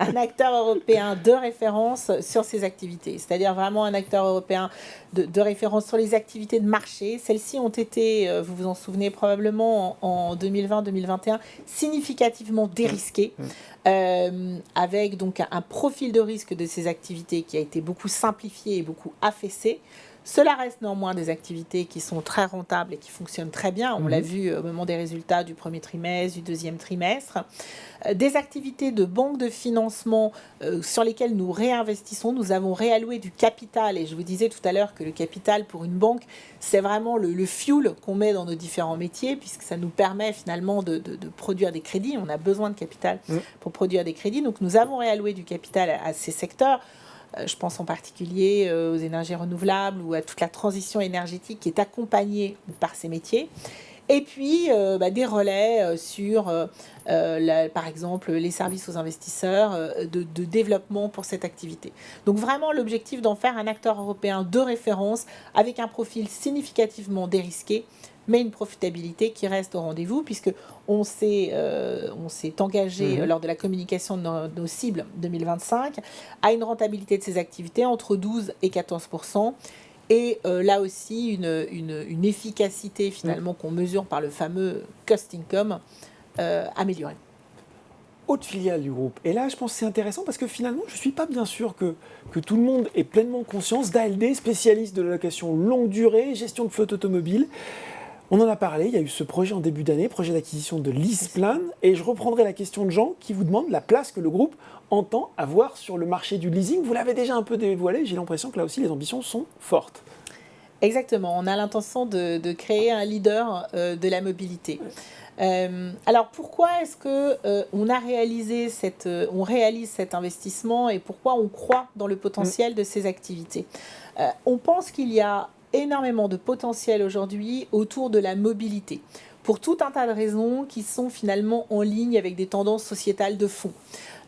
un acteur européen de référence sur ces activités. C'est-à-dire vraiment un acteur européen de, référence sur les activités de marché. Celles-ci ont été, euh, vous vous en souvenez probablement, en, 2020-2021, significativement dérisquées. Mmh. Euh, avec donc un profil de risque de ces activités qui a été beaucoup simplifié et beaucoup affaissé. Cela reste néanmoins des activités qui sont très rentables et qui fonctionnent très bien. On l'a mhm. vu au moment des résultats du premier trimestre, du deuxième trimestre. Euh, des activités de banque de financement euh, sur lesquelles nous réinvestissons. Nous avons réalloué du capital. Et je vous disais tout à l'heure que le capital pour une banque, c'est vraiment le, fuel qu'on met dans nos différents métiers, puisque ça nous permet finalement de, produire des crédits. On a besoin de capital mm. pour produire des crédits. Donc nous avons réalloué du capital à ces secteurs. Euh, je pense en particulier euh, aux énergies renouvelables ou à toute la transition énergétique qui est accompagnée par ces métiers. Et puis euh, bah, des relais sur, par exemple, les services aux investisseurs de, de, développement pour cette activité. Donc vraiment l'objectif d'en faire un acteur européen de référence avec un profil significativement dérisqué mais une profitabilité qui reste au rendez-vous, puisque on s'est euh, engagé mhm. lors de la communication de nos, cibles 2025 à une rentabilité de ces activités entre 12 et 14% et euh, là aussi une, une, efficacité finalement qu'on mesure par le fameux cost income euh, améliorée autre filiale du groupe. Et là, je pense que c'est intéressant parce que finalement, je ne suis pas bien sûr que, que tout le monde ait pleinement conscience d'ALD, spécialiste de la location longue durée, gestion de flotte automobile. On en a parlé, il y a eu ce projet en début d'année, projet d'acquisition de LeasePlan, et je reprendrai la question de Jean qui vous demande la place que le groupe entend avoir sur le marché du leasing. Vous l'avez déjà un peu dévoilé, j'ai l'impression que là aussi les ambitions sont fortes. Exactement, on a l'intention de, créer un leader euh, de la mobilité. Euh, alors pourquoi est-ce que euh, on a réalisé cette, on réalise cet investissement et pourquoi on croit dans le potentiel de ces activités? On pense qu'il y a énormément de potentiel aujourd'hui autour de la mobilité, pour tout un tas de raisons qui sont finalement en ligne avec des tendances sociétales de fond.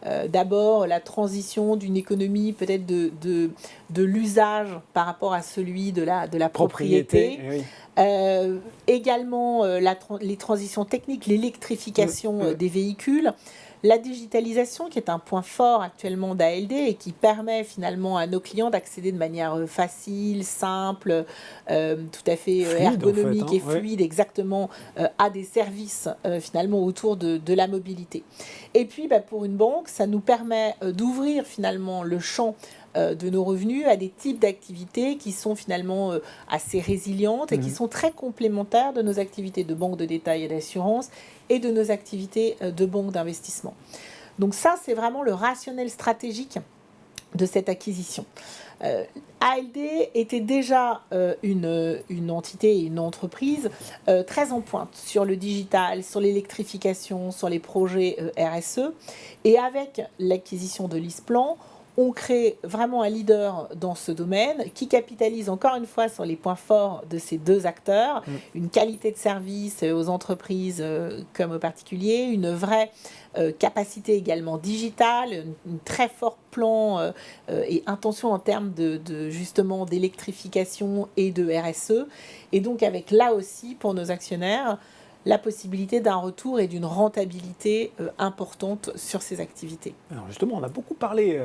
Euh, d'abord, la transition d'une économie peut-être de, de, l'usage par rapport à celui de la, de la propriété. Euh, également, euh, la, les transitions techniques, l'électrification des véhicules la digitalisation, qui est un point fort actuellement d'ALD et qui permet finalement à nos clients d'accéder de manière euh, facile, simple, euh, tout à fait euh, ergonomique hein, et fluide, exactement, à des services finalement autour de, la mobilité. Et puis, bah, pour une banque, ça nous permet d'ouvrir finalement le champ de nos revenus à des types d'activités qui sont finalement assez résilientes et qui mhm. sont très complémentaires de nos activités de banque de détail et d'assurance et de nos activités de banque d'investissement. Donc ça, c'est vraiment le rationnel stratégique de cette acquisition. Euh, ALD était déjà euh, une, une, entité et une entreprise euh, très en pointe sur le digital, sur l'électrification, sur les projets RSE. Et avec l'acquisition de l'ISPLAN, on crée vraiment un leader dans ce domaine qui capitalise encore une fois sur les points forts de ces deux acteurs, mm. une qualité de service aux entreprises comme aux particuliers, une vraie euh, capacité également digitale, un très fort plan euh, euh, et intention en termes de, justement d'électrification et de RSE. Et donc avec là aussi pour nos actionnaires la possibilité d'un retour et d'une rentabilité importante sur ces activités. Alors justement, on a beaucoup parlé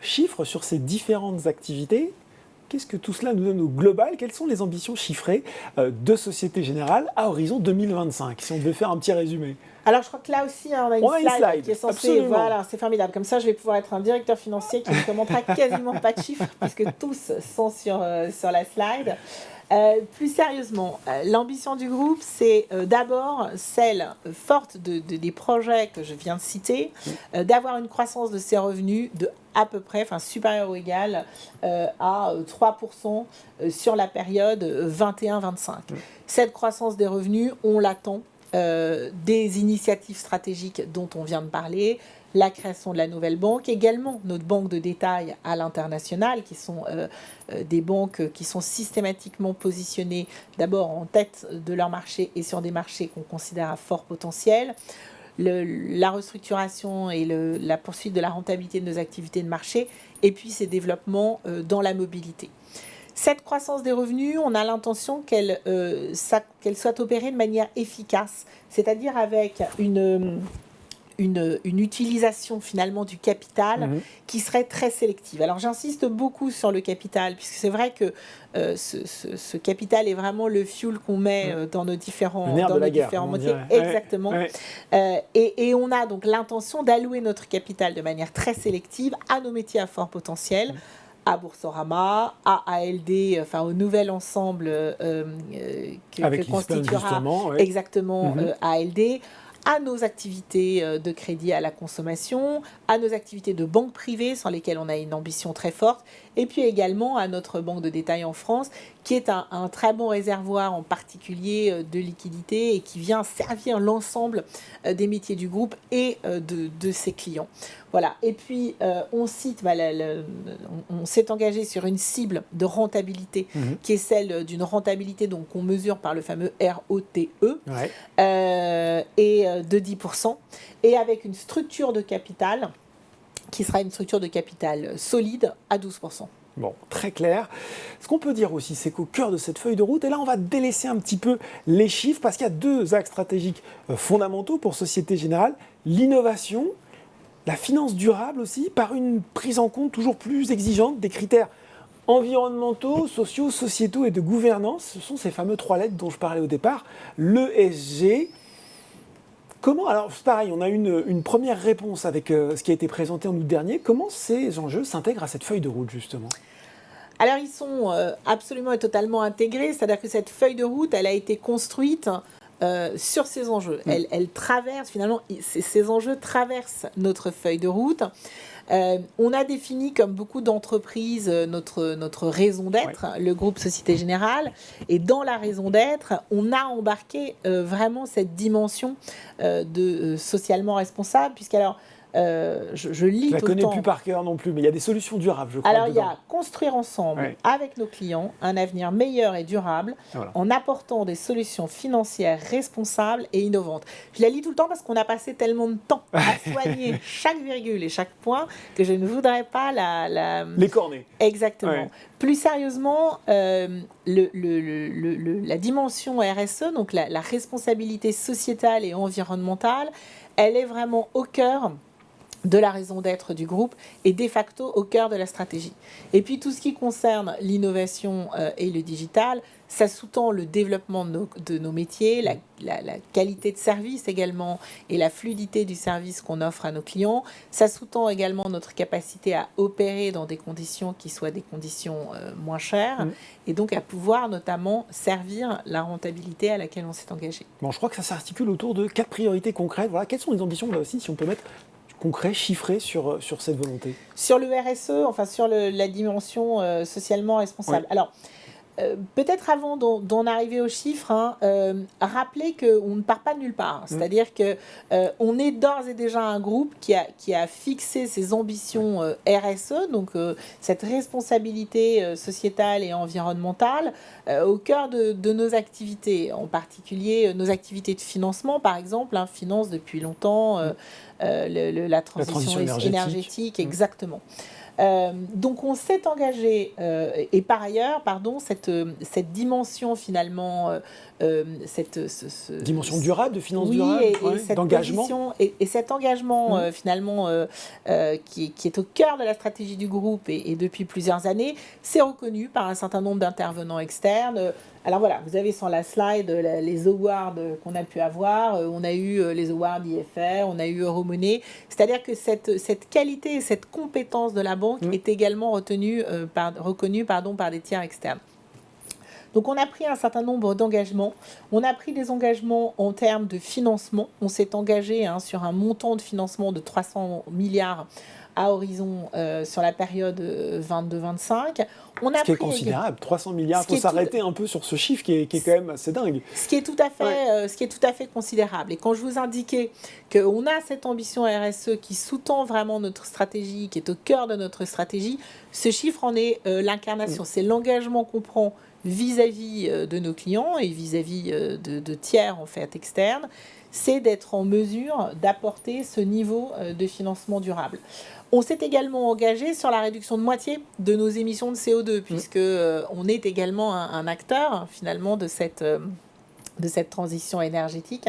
chiffres sur ces différentes activités. Qu'est-ce que tout cela nous donne au global? Quelles sont les ambitions chiffrées de Société Générale à horizon 2025 Si on devait faire un petit résumé? Alors, je crois que là aussi, hein, on a une, slide, qui est censée. Voilà, c'est formidable. Comme ça, je vais pouvoir être un directeur financier qui ne commentera quasiment pas de chiffres, puisque tous sont sur, euh, sur la slide. Euh, plus sérieusement, euh, l'ambition du groupe, c'est d'abord celle forte de, des projets que je viens de citer, d'avoir une croissance de ses revenus de à peu près, enfin supérieure ou égale à 3% sur la période 21-25. Cette croissance des revenus, on l'attend euh, des initiatives stratégiques dont on vient de parler, la création de la nouvelle banque, également notre banque de détail à l'international, qui sont euh, euh, des banques qui sont systématiquement positionnées d'abord en tête de leur marché et sur des marchés qu'on considère à fort potentiel. la restructuration et la poursuite de la rentabilité de nos activités de marché, et puis ces développements dans la mobilité. Cette croissance des revenus, on a l'intention qu'elle euh, soit opérée de manière efficace, c'est-à-dire avec une, une, utilisation finalement du capital mhm. qui serait très sélective. Alors j'insiste beaucoup sur le capital, puisque c'est vrai que euh, ce, capital est vraiment le fuel qu'on met euh, dans nos différents, dans nos différents. Exactement. et, et, on a donc l'intention d'allouer notre capital de manière très sélective à nos métiers à fort potentiel. Mhm à Boursorama, à ALD, enfin au nouvel ensemble euh, euh, que, constituera exactement mhm. euh, ALD, à nos activités de crédit à la consommation, à nos activités de banque privée sans lesquelles on a une ambition très forte, et puis également à notre banque de détail en France qui est un, très bon réservoir en particulier euh, de liquidité et qui vient servir l'ensemble euh, des métiers du groupe et euh, de, ses clients. Voilà. Et puis, on cite, bah, on, s'est engagé sur une cible de rentabilité mhm. qui est celle d'une rentabilité qu'on mesure par le fameux ROTE et de 10%, et avec une structure de capital qui sera une structure de capital solide à 12%. Bon, très clair. Ce qu'on peut dire aussi, c'est qu'au cœur de cette feuille de route, et là on va délaisser un petit peu les chiffres, parce qu'il y a deux axes stratégiques euh, fondamentaux pour Société Générale, l'innovation, la finance durable aussi, par une prise en compte toujours plus exigeante des critères environnementaux, sociaux, sociétaux et de gouvernance. Ce sont ces fameux trois lettres dont je parlais au départ, l'ESG. Comment, alors pareil, on a une, une première réponse avec euh, ce qui a été présenté en août dernier. Comment ces enjeux s'intègrent à cette feuille de route justement? Alors ils sont euh, absolument et totalement intégrés, c'est-à-dire que cette feuille de route, elle a été construite euh, sur ces enjeux. Mm. Elle, elle, traverse finalement, ces enjeux traversent notre feuille de route. Euh, on a défini, comme beaucoup d'entreprises, euh, notre, notre raison d'être, le groupe Société Générale. Et dans la raison d'être, on a embarqué euh, vraiment cette dimension de socialement responsable, puisqu'alors, euh, je, lis je la connais plus par cœur non plus, mais il y a des solutions durables, je crois. Alors, il y a construire ensemble, avec nos clients, un avenir meilleur et durable, en apportant des solutions financières responsables et innovantes. Je la lis tout le temps parce qu'on a passé tellement de temps à soigner chaque virgule et chaque point que je ne voudrais pas la... la... Les corner. Exactement. Plus sérieusement, euh, le, le, la dimension RSE, donc la, la responsabilité sociétale et environnementale, elle est vraiment au cœur de la raison d'être du groupe est de facto au cœur de la stratégie. Et puis tout ce qui concerne l'innovation euh, et le digital, ça sous-tend le développement de nos, métiers, la, qualité de service également et la fluidité du service qu'on offre à nos clients. Ça sous-tend également notre capacité à opérer dans des conditions qui soient des conditions euh, moins chères mm. et donc à pouvoir notamment servir la rentabilité à laquelle on s'est engagé. Bon, je crois que ça s'articule autour de quatre priorités concrètes. Voilà, quelles sont les ambitions là aussi, si on peut mettre concret, chiffré sur, euh, sur cette volonté? Sur le RSE, enfin sur la dimension euh, socialement responsable. Alors, euh, peut-être avant d'en arriver aux chiffres, hein, rappeler qu'on ne part pas de nulle part. Mm. C'est-à-dire que on est d'ores et déjà un groupe qui a, qui a fixé ses ambitions RSE, donc cette responsabilité sociétale et environnementale, au cœur de, de, nos activités, en particulier nos activités de financement, par exemple, hein, finance depuis longtemps mm. Euh, la, transition énergétique, mm. exactement. Euh, donc on s'est engagé, euh, et par ailleurs, pardon, cette, cette dimension finalement, cette dimension durable, de finance durable, d'engagement. Et, et, cet engagement mm. finalement qui, qui, est au cœur de la stratégie du groupe et, depuis plusieurs années, c'est reconnu par un certain nombre d'intervenants externes, alors voilà, vous avez sur la slide les awards qu'on a pu avoir. Euh, on a eu euh, les awards IFR, on a eu Euromoney. C'est-à-dire que cette, cette qualité et cette compétence de la banque est également retenue, euh, par, reconnue pardon, par des tiers externes. Donc on a pris un certain nombre d'engagements. On a pris des engagements en termes de financement. On s'est engagé hein, sur un montant de financement de 300 milliards à horizon euh, sur la période 22-25. Euh, on a ce qui est considérable, 300 milliards. Il faut s'arrêter un peu sur ce chiffre qui est, qui est, quand même assez dingue. Ce qui est tout à fait, euh, ce qui est tout à fait considérable. Et quand je vous indiquais qu'on a cette ambition RSE qui sous-tend vraiment notre stratégie, qui est au cœur de notre stratégie, ce chiffre en est l'incarnation. Mm. C'est l'engagement qu'on prend vis-à-vis de nos clients et vis-à-vis de, de, tiers en fait externes, c'est d'être en mesure d'apporter ce niveau de financement durable. On s'est également engagé sur la réduction de moitié de nos émissions de CO2, puisque euh, on est également un, acteur finalement de cette, euh, de cette transition énergétique.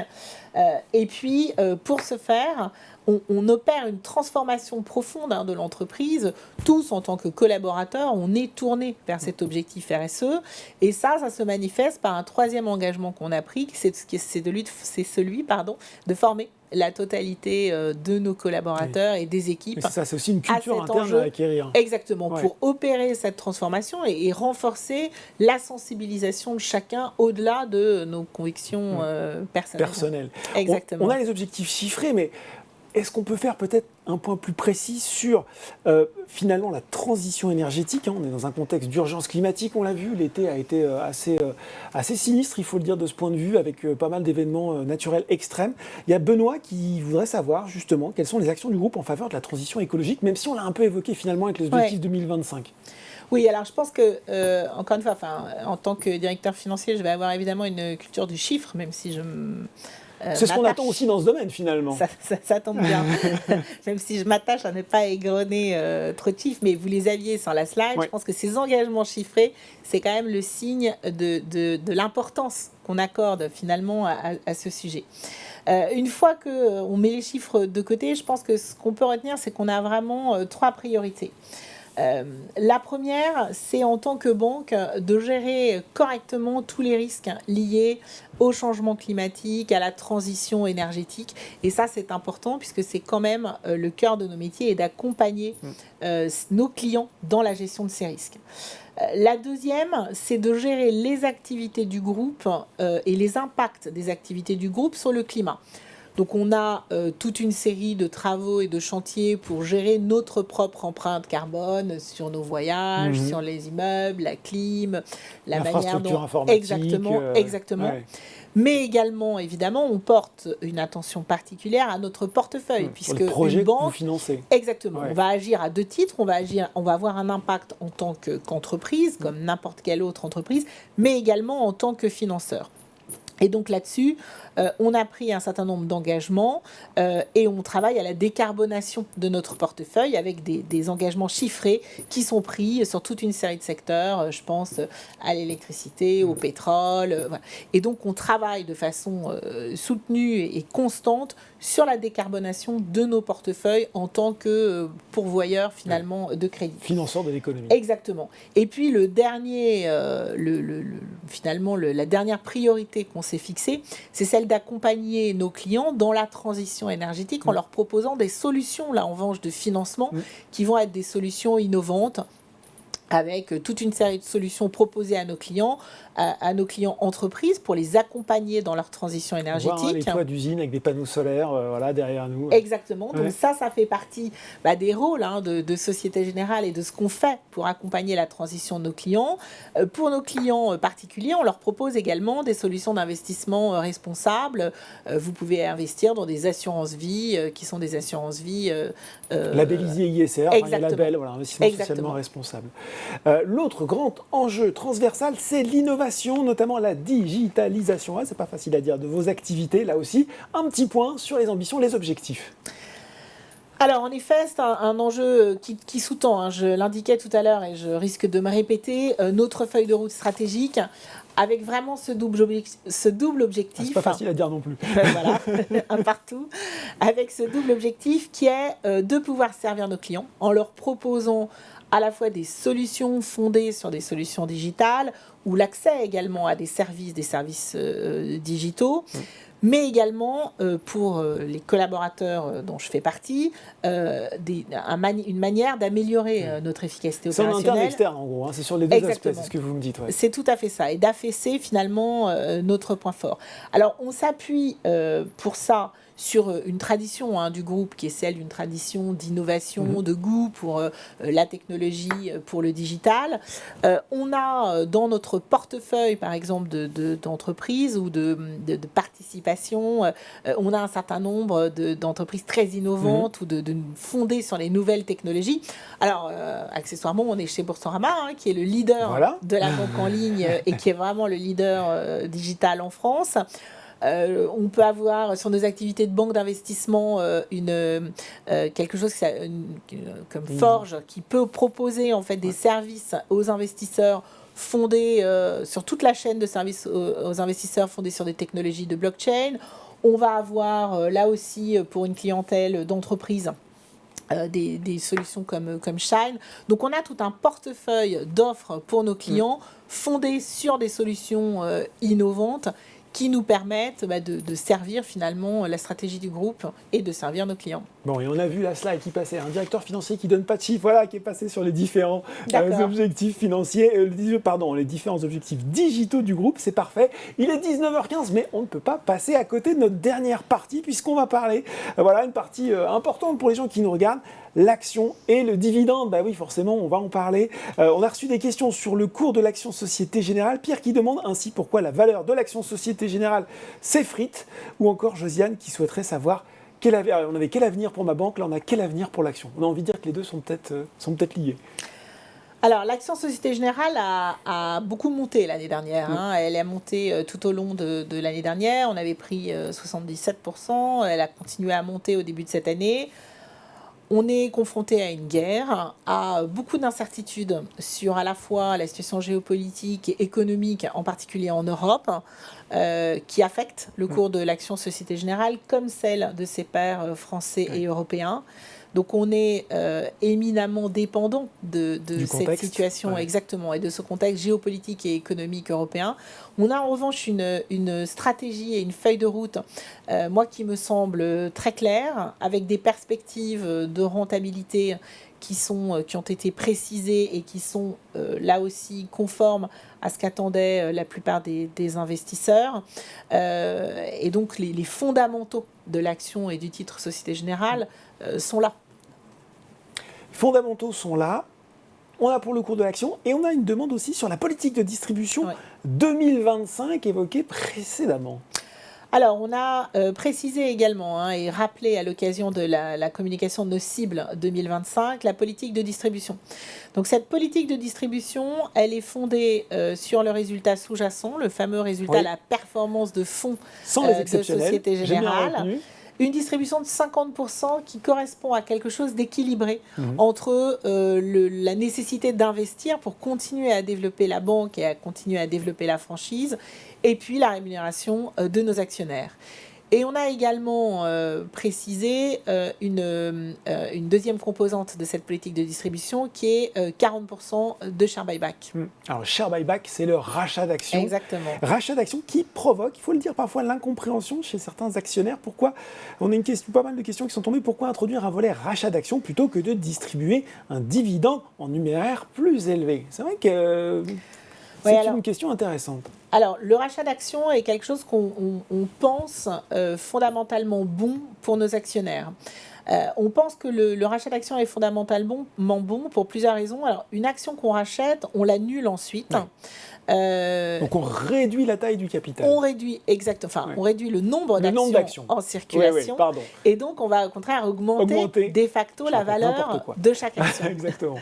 Euh, et puis, pour ce faire, on, opère une transformation profonde hein, de l'entreprise. Tous, en tant que collaborateurs, on est tournés vers cet objectif RSE. Et ça, ça se manifeste par un troisième engagement qu'on a pris, c'est celui, celui pardon, de former la totalité euh, de nos collaborateurs et des équipes. ça, c'est aussi une culture interne à acquérir. Exactement, pour opérer cette transformation et, renforcer la sensibilisation de chacun au-delà de nos convictions euh, personnelles. Personnelles. Exactement. on, a les objectifs chiffrés, mais est-ce qu'on peut faire peut-être un point plus précis sur euh, finalement la transition énergétique hein? On est dans un contexte d'urgence climatique, on l'a vu, l'été a été euh, assez, euh, assez sinistre, il faut le dire de ce point de vue, avec pas mal d'événements naturels extrêmes. Il y a Benoît qui voudrait savoir justement quelles sont les actions du groupe en faveur de la transition écologique, même si on l'a un peu évoqué finalement avec les objectifs 2025. Oui, alors je pense que, encore une fois, en tant que directeur financier, je vais avoir évidemment une culture du chiffre, même si je c'est ce qu'on attend aussi dans ce domaine finalement. Ça, tombe bien. Même si je m'attache à ne pas égrener euh, trop de chiffres, mais vous les aviez sur la slide, je pense que ces engagements chiffrés, c'est quand même le signe de, de, l'importance qu'on accorde finalement à, ce sujet. Euh, une fois qu'on met les chiffres de côté, je pense que ce qu'on peut retenir, c'est qu'on a vraiment trois priorités. Euh, la première, c'est en tant que banque de gérer correctement tous les risques liés au changement climatique, à la transition énergétique. Et ça, c'est important puisque c'est quand même euh, le cœur de nos métiers et d'accompagner mm. euh, nos clients dans la gestion de ces risques. La deuxième, c'est de gérer les activités du groupe et les impacts des activités du groupe sur le climat. Donc on a euh, toute une série de travaux et de chantiers pour gérer notre propre empreinte carbone sur nos voyages, mhm. sur les immeubles, la clim, la manière dont exactement, euh, exactement. Mais également, évidemment, on porte une attention particulière à notre portefeuille, puisque le projet une banque, exactement, on va agir à deux titres. On va agir, on va avoir un impact en tant qu'entreprise, comme n'importe quelle autre entreprise, mais également en tant que financeur. Et donc là-dessus, euh, on a pris un certain nombre d'engagements euh, et on travaille à la décarbonation de notre portefeuille avec des, engagements chiffrés qui sont pris sur toute une série de secteurs. Euh, je pense à l'électricité, au pétrole. Et donc on travaille de façon soutenue et constante sur la décarbonation de nos portefeuilles en tant que pourvoyeur finalement de crédit. Financeur de l'économie. Exactement. Et puis le dernier, le, finalement la dernière priorité qu'on s'est fixée, c'est celle d'accompagner nos clients dans la transition énergétique en leur proposant des solutions, là en revanche, de financement qui vont être des solutions innovantes avec toute une série de solutions proposées à nos clients, à, nos clients entreprises pour les accompagner dans leur transition énergétique. Voir, les toits d'usine avec des panneaux solaires euh, voilà, derrière nous. Exactement. Donc ça, ça fait partie bah, des rôles hein, de, Société Générale et de ce qu'on fait pour accompagner la transition de nos clients. Euh, pour nos clients euh, particuliers, on leur propose également des solutions d'investissement responsables. vous pouvez investir dans des assurances-vie qui sont des assurances-vie... Labellisées ISR, enfin, label, voilà, investissement socialement responsable. L'autre grand enjeu transversal, c'est l'innovation notamment la digitalisation. c'est pas facile à dire de vos activités, là aussi. Un petit point sur les ambitions, les objectifs. Alors en effet, c'est un, enjeu qui, sous-tend, hein, je l'indiquais tout à l'heure et je risque de me répéter, euh, notre feuille de route stratégique avec vraiment ce double, objectif. Ce double objectif ah, c'est pas facile à dire non plus. voilà, un partout. Avec ce double objectif qui est euh, de pouvoir servir nos clients en leur proposant à la fois des solutions fondées sur des solutions digitales ou l'accès également à des services, des services euh, digitaux. mais également euh, pour euh, les collaborateurs dont je fais partie, des, une manière d'améliorer notre efficacité opérationnelle. C'est en interne et externe en gros, hein. c'est sur les deux aspects, c'est ce que vous me dites. C'est tout à fait ça, et d'affaisser finalement notre point fort. Alors on s'appuie pour ça sur euh, une tradition hein, du groupe qui est celle d'une tradition d'innovation, mhm. de goût pour euh, la technologie, euh, pour le digital. on a dans notre portefeuille, par exemple, d'entreprises ou de, participation, on a un certain nombre d'entreprises très innovantes mhm. ou de, fondées sur les nouvelles technologies. Alors, accessoirement, on est chez Boursorama, hein, qui est le leader de la banque en ligne et qui est vraiment le leader digital en France. Euh, on peut avoir sur nos activités de banque d'investissement euh, une euh, quelque chose comme Forge qui peut proposer en fait des services aux investisseurs fondés sur toute la chaîne de services aux, investisseurs fondés sur des technologies de blockchain. On va avoir là aussi pour une clientèle d'entreprise des, solutions comme, comme Shine. Donc on a tout un portefeuille d'offres pour nos clients fondés sur des solutions innovantes qui nous permettent bah, de, servir finalement la stratégie du groupe et de servir nos clients. Bon, et on a vu la slide qui passait, un directeur financier qui donne pas de chiffres, voilà, qui est passé sur les différents euh, objectifs financiers, euh, pardon, les différents objectifs digitaux du groupe, c'est parfait. Il est 19h15, mais on ne peut pas passer à côté de notre dernière partie, puisqu'on va parler, euh, voilà, une partie importante pour les gens qui nous regardent, l'action et le dividende. Bah oui, forcément, on va en parler. Euh, on a reçu des questions sur le cours de l'action Société Générale. Pierre qui demande ainsi pourquoi la valeur de l'action Société Générale s'effrite. Ou encore Josiane qui souhaiterait savoir quel avenir, on avait quel avenir pour ma banque, là on a quel avenir pour l'action. On a envie de dire que les deux sont peut-être euh, sont peut liés. Alors, l'action Société Générale a, beaucoup monté l'année dernière. Hein. Elle a monté euh, tout au long de, de l'année dernière. On avait pris 77%. Elle a continué à monter au début de cette année on est confronté à une guerre, à beaucoup d'incertitudes sur à la fois la situation géopolitique et économique, en particulier en Europe, euh, qui affectent le cours de l'action Société Générale comme celle de ses pairs euh, français et européens. Donc on est euh, éminemment dépendant de, cette situation exactement et de ce contexte géopolitique et économique européen. On a en revanche une, stratégie et une feuille de route, euh, moi qui me semble très claire, avec des perspectives de rentabilité qui, sont, euh, qui ont été précisées et qui sont là aussi conformes à ce qu'attendaient la plupart des, investisseurs. et donc les, les, fondamentaux de l'action et du titre Société Générale sont là fondamentaux sont là. On a pour le cours de l'action et on a une demande aussi sur la politique de distribution 2025 évoquée précédemment. Alors, on a euh, précisé également hein, et rappelé à l'occasion de la, communication de nos cibles 2025 la politique de distribution. Donc, cette politique de distribution, elle est fondée euh, sur le résultat sous-jacent, le fameux résultat, la performance de fonds Sans les de Société Générale une distribution de 50% qui correspond à quelque chose d'équilibré mhm. entre euh, la nécessité d'investir pour continuer à développer la banque et à continuer à développer la franchise, et puis la rémunération euh, de nos actionnaires. Et on a également euh, précisé euh, une, euh, une, deuxième composante de cette politique de distribution qui est 40% de share buyback. Hmm. Alors, share buyback, c'est le rachat d'actions. Exactement. Rachat d'actions qui provoque, il faut le dire parfois, l'incompréhension chez certains actionnaires. Pourquoi? On a une question, pas mal de questions qui sont tombées. Pourquoi introduire un volet rachat d'actions plutôt que de distribuer un dividende en numéraire plus élevé? C'est vrai que c'est une question intéressante. Alors, le rachat d'actions est quelque chose qu'on pense euh, fondamentalement bon pour nos actionnaires. Euh, on pense que le, rachat d'actions est fondamentalement bon pour plusieurs raisons. Alors, une action qu'on rachète, on l'annule ensuite. Euh, Donc on réduit la taille du capital. On réduit exactement, enfin on réduit le nombre d'actions en circulation. et donc on va au contraire augmenter, de facto la valeur de chaque action. exactement.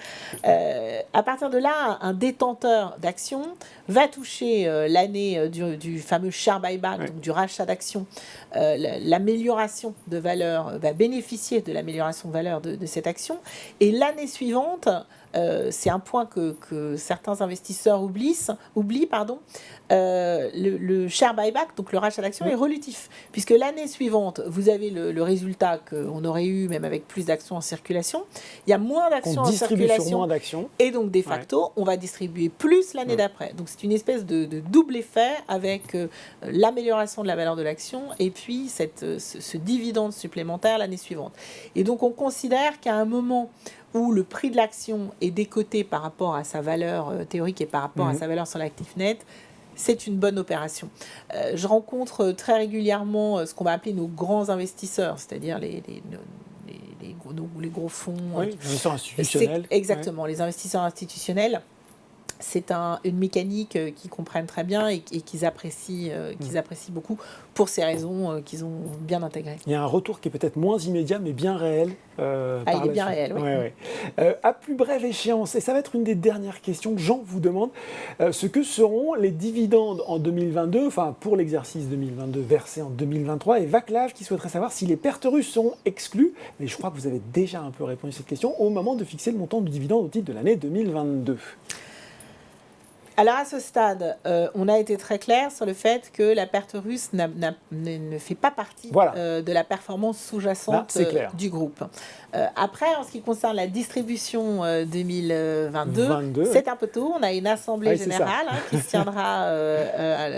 Euh, à partir de là, un détenteur d'actions va toucher euh, l'année du, fameux share buyback, donc du rachat d'actions, l'amélioration de valeur, va bénéficier de l'amélioration de valeur de, de cette action. Et l'année suivante, euh, c'est un point que, certains investisseurs oublient, oublient pardon, euh, le, share buyback, donc le rachat d'actions, est relatif. Puisque l'année suivante, vous avez le, résultat qu'on aurait eu même avec plus d'actions en circulation. Il y a moins d'actions en circulation. Moins. Et donc, de facto, on va distribuer plus l'année d'après. Donc, c'est une espèce de, double effet avec euh, l'amélioration de la valeur de l'action et puis cette, ce, ce dividende supplémentaire l'année suivante. Et donc, on considère qu'à un moment où le prix de l'action est décoté par rapport à sa valeur euh, théorique et par rapport à mhm. sa valeur sur l'actif net, c'est une bonne opération. Euh, je rencontre très régulièrement euh, ce qu'on va appeler nos grands investisseurs, c'est-à-dire les, les, les, gros, les, gros, fonds. Oui, les investisseurs institutionnels. Exactement, les investisseurs institutionnels c'est une mécanique euh, qu'ils comprennent très bien et, qu'ils apprécient, euh, qu'ils mm. apprécient beaucoup pour ces raisons euh, qu'ils ont bien intégrées. Il y a un retour qui est peut-être moins immédiat, mais bien réel. ah, il est bien réel, oui. à plus brève échéance, et ça va être une des dernières questions que Jean vous demande, ce que seront les dividendes en 2022, enfin pour l'exercice 2022 versé en 2023, et Vaclav qui souhaiterait savoir si les pertes russes seront exclues, mais je crois que vous avez déjà un peu répondu à cette question, au moment de fixer le montant du dividende au titre de l'année 2022. Alors à ce stade, euh, on a été très clair sur le fait que la perte russe ne fait pas partie euh, de la performance sous-jacente euh, du groupe. après, en ce qui concerne la distribution 2022, c'est un peu tôt. On a une assemblée générale hein, qui se tiendra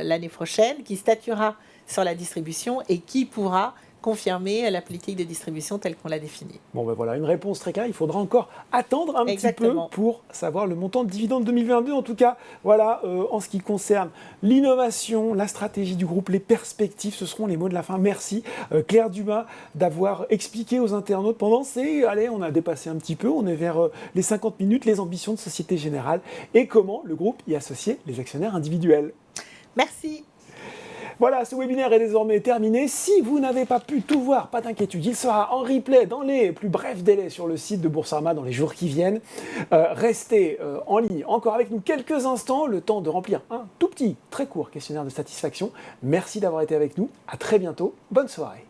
l'année prochaine, qui statuera sur la distribution et qui pourra confirmer la politique de distribution telle qu'on l'a définie. Bon ben voilà, une réponse très claire. Il faudra encore attendre un petit peu pour savoir le montant de dividende 2022. En tout cas, voilà, euh, en ce qui concerne l'innovation, la stratégie du groupe, les perspectives, ce seront les mots de la fin. Merci euh, Claire Dumas d'avoir expliqué aux internautes pendant ces... Allez, on a dépassé un petit peu, on est vers euh, les 50 minutes, les ambitions de Société Générale et comment le groupe y associer les actionnaires individuels. Merci. Voilà, ce webinaire est désormais terminé. Si vous n'avez pas pu tout voir, pas d'inquiétude, il sera en replay dans les plus brefs délais sur le site de Boursorama dans les jours qui viennent. Euh, restez euh, en ligne encore avec nous quelques instants, le temps de remplir un tout petit, très court questionnaire de satisfaction. Merci d'avoir été avec nous. À très bientôt. Bonne soirée.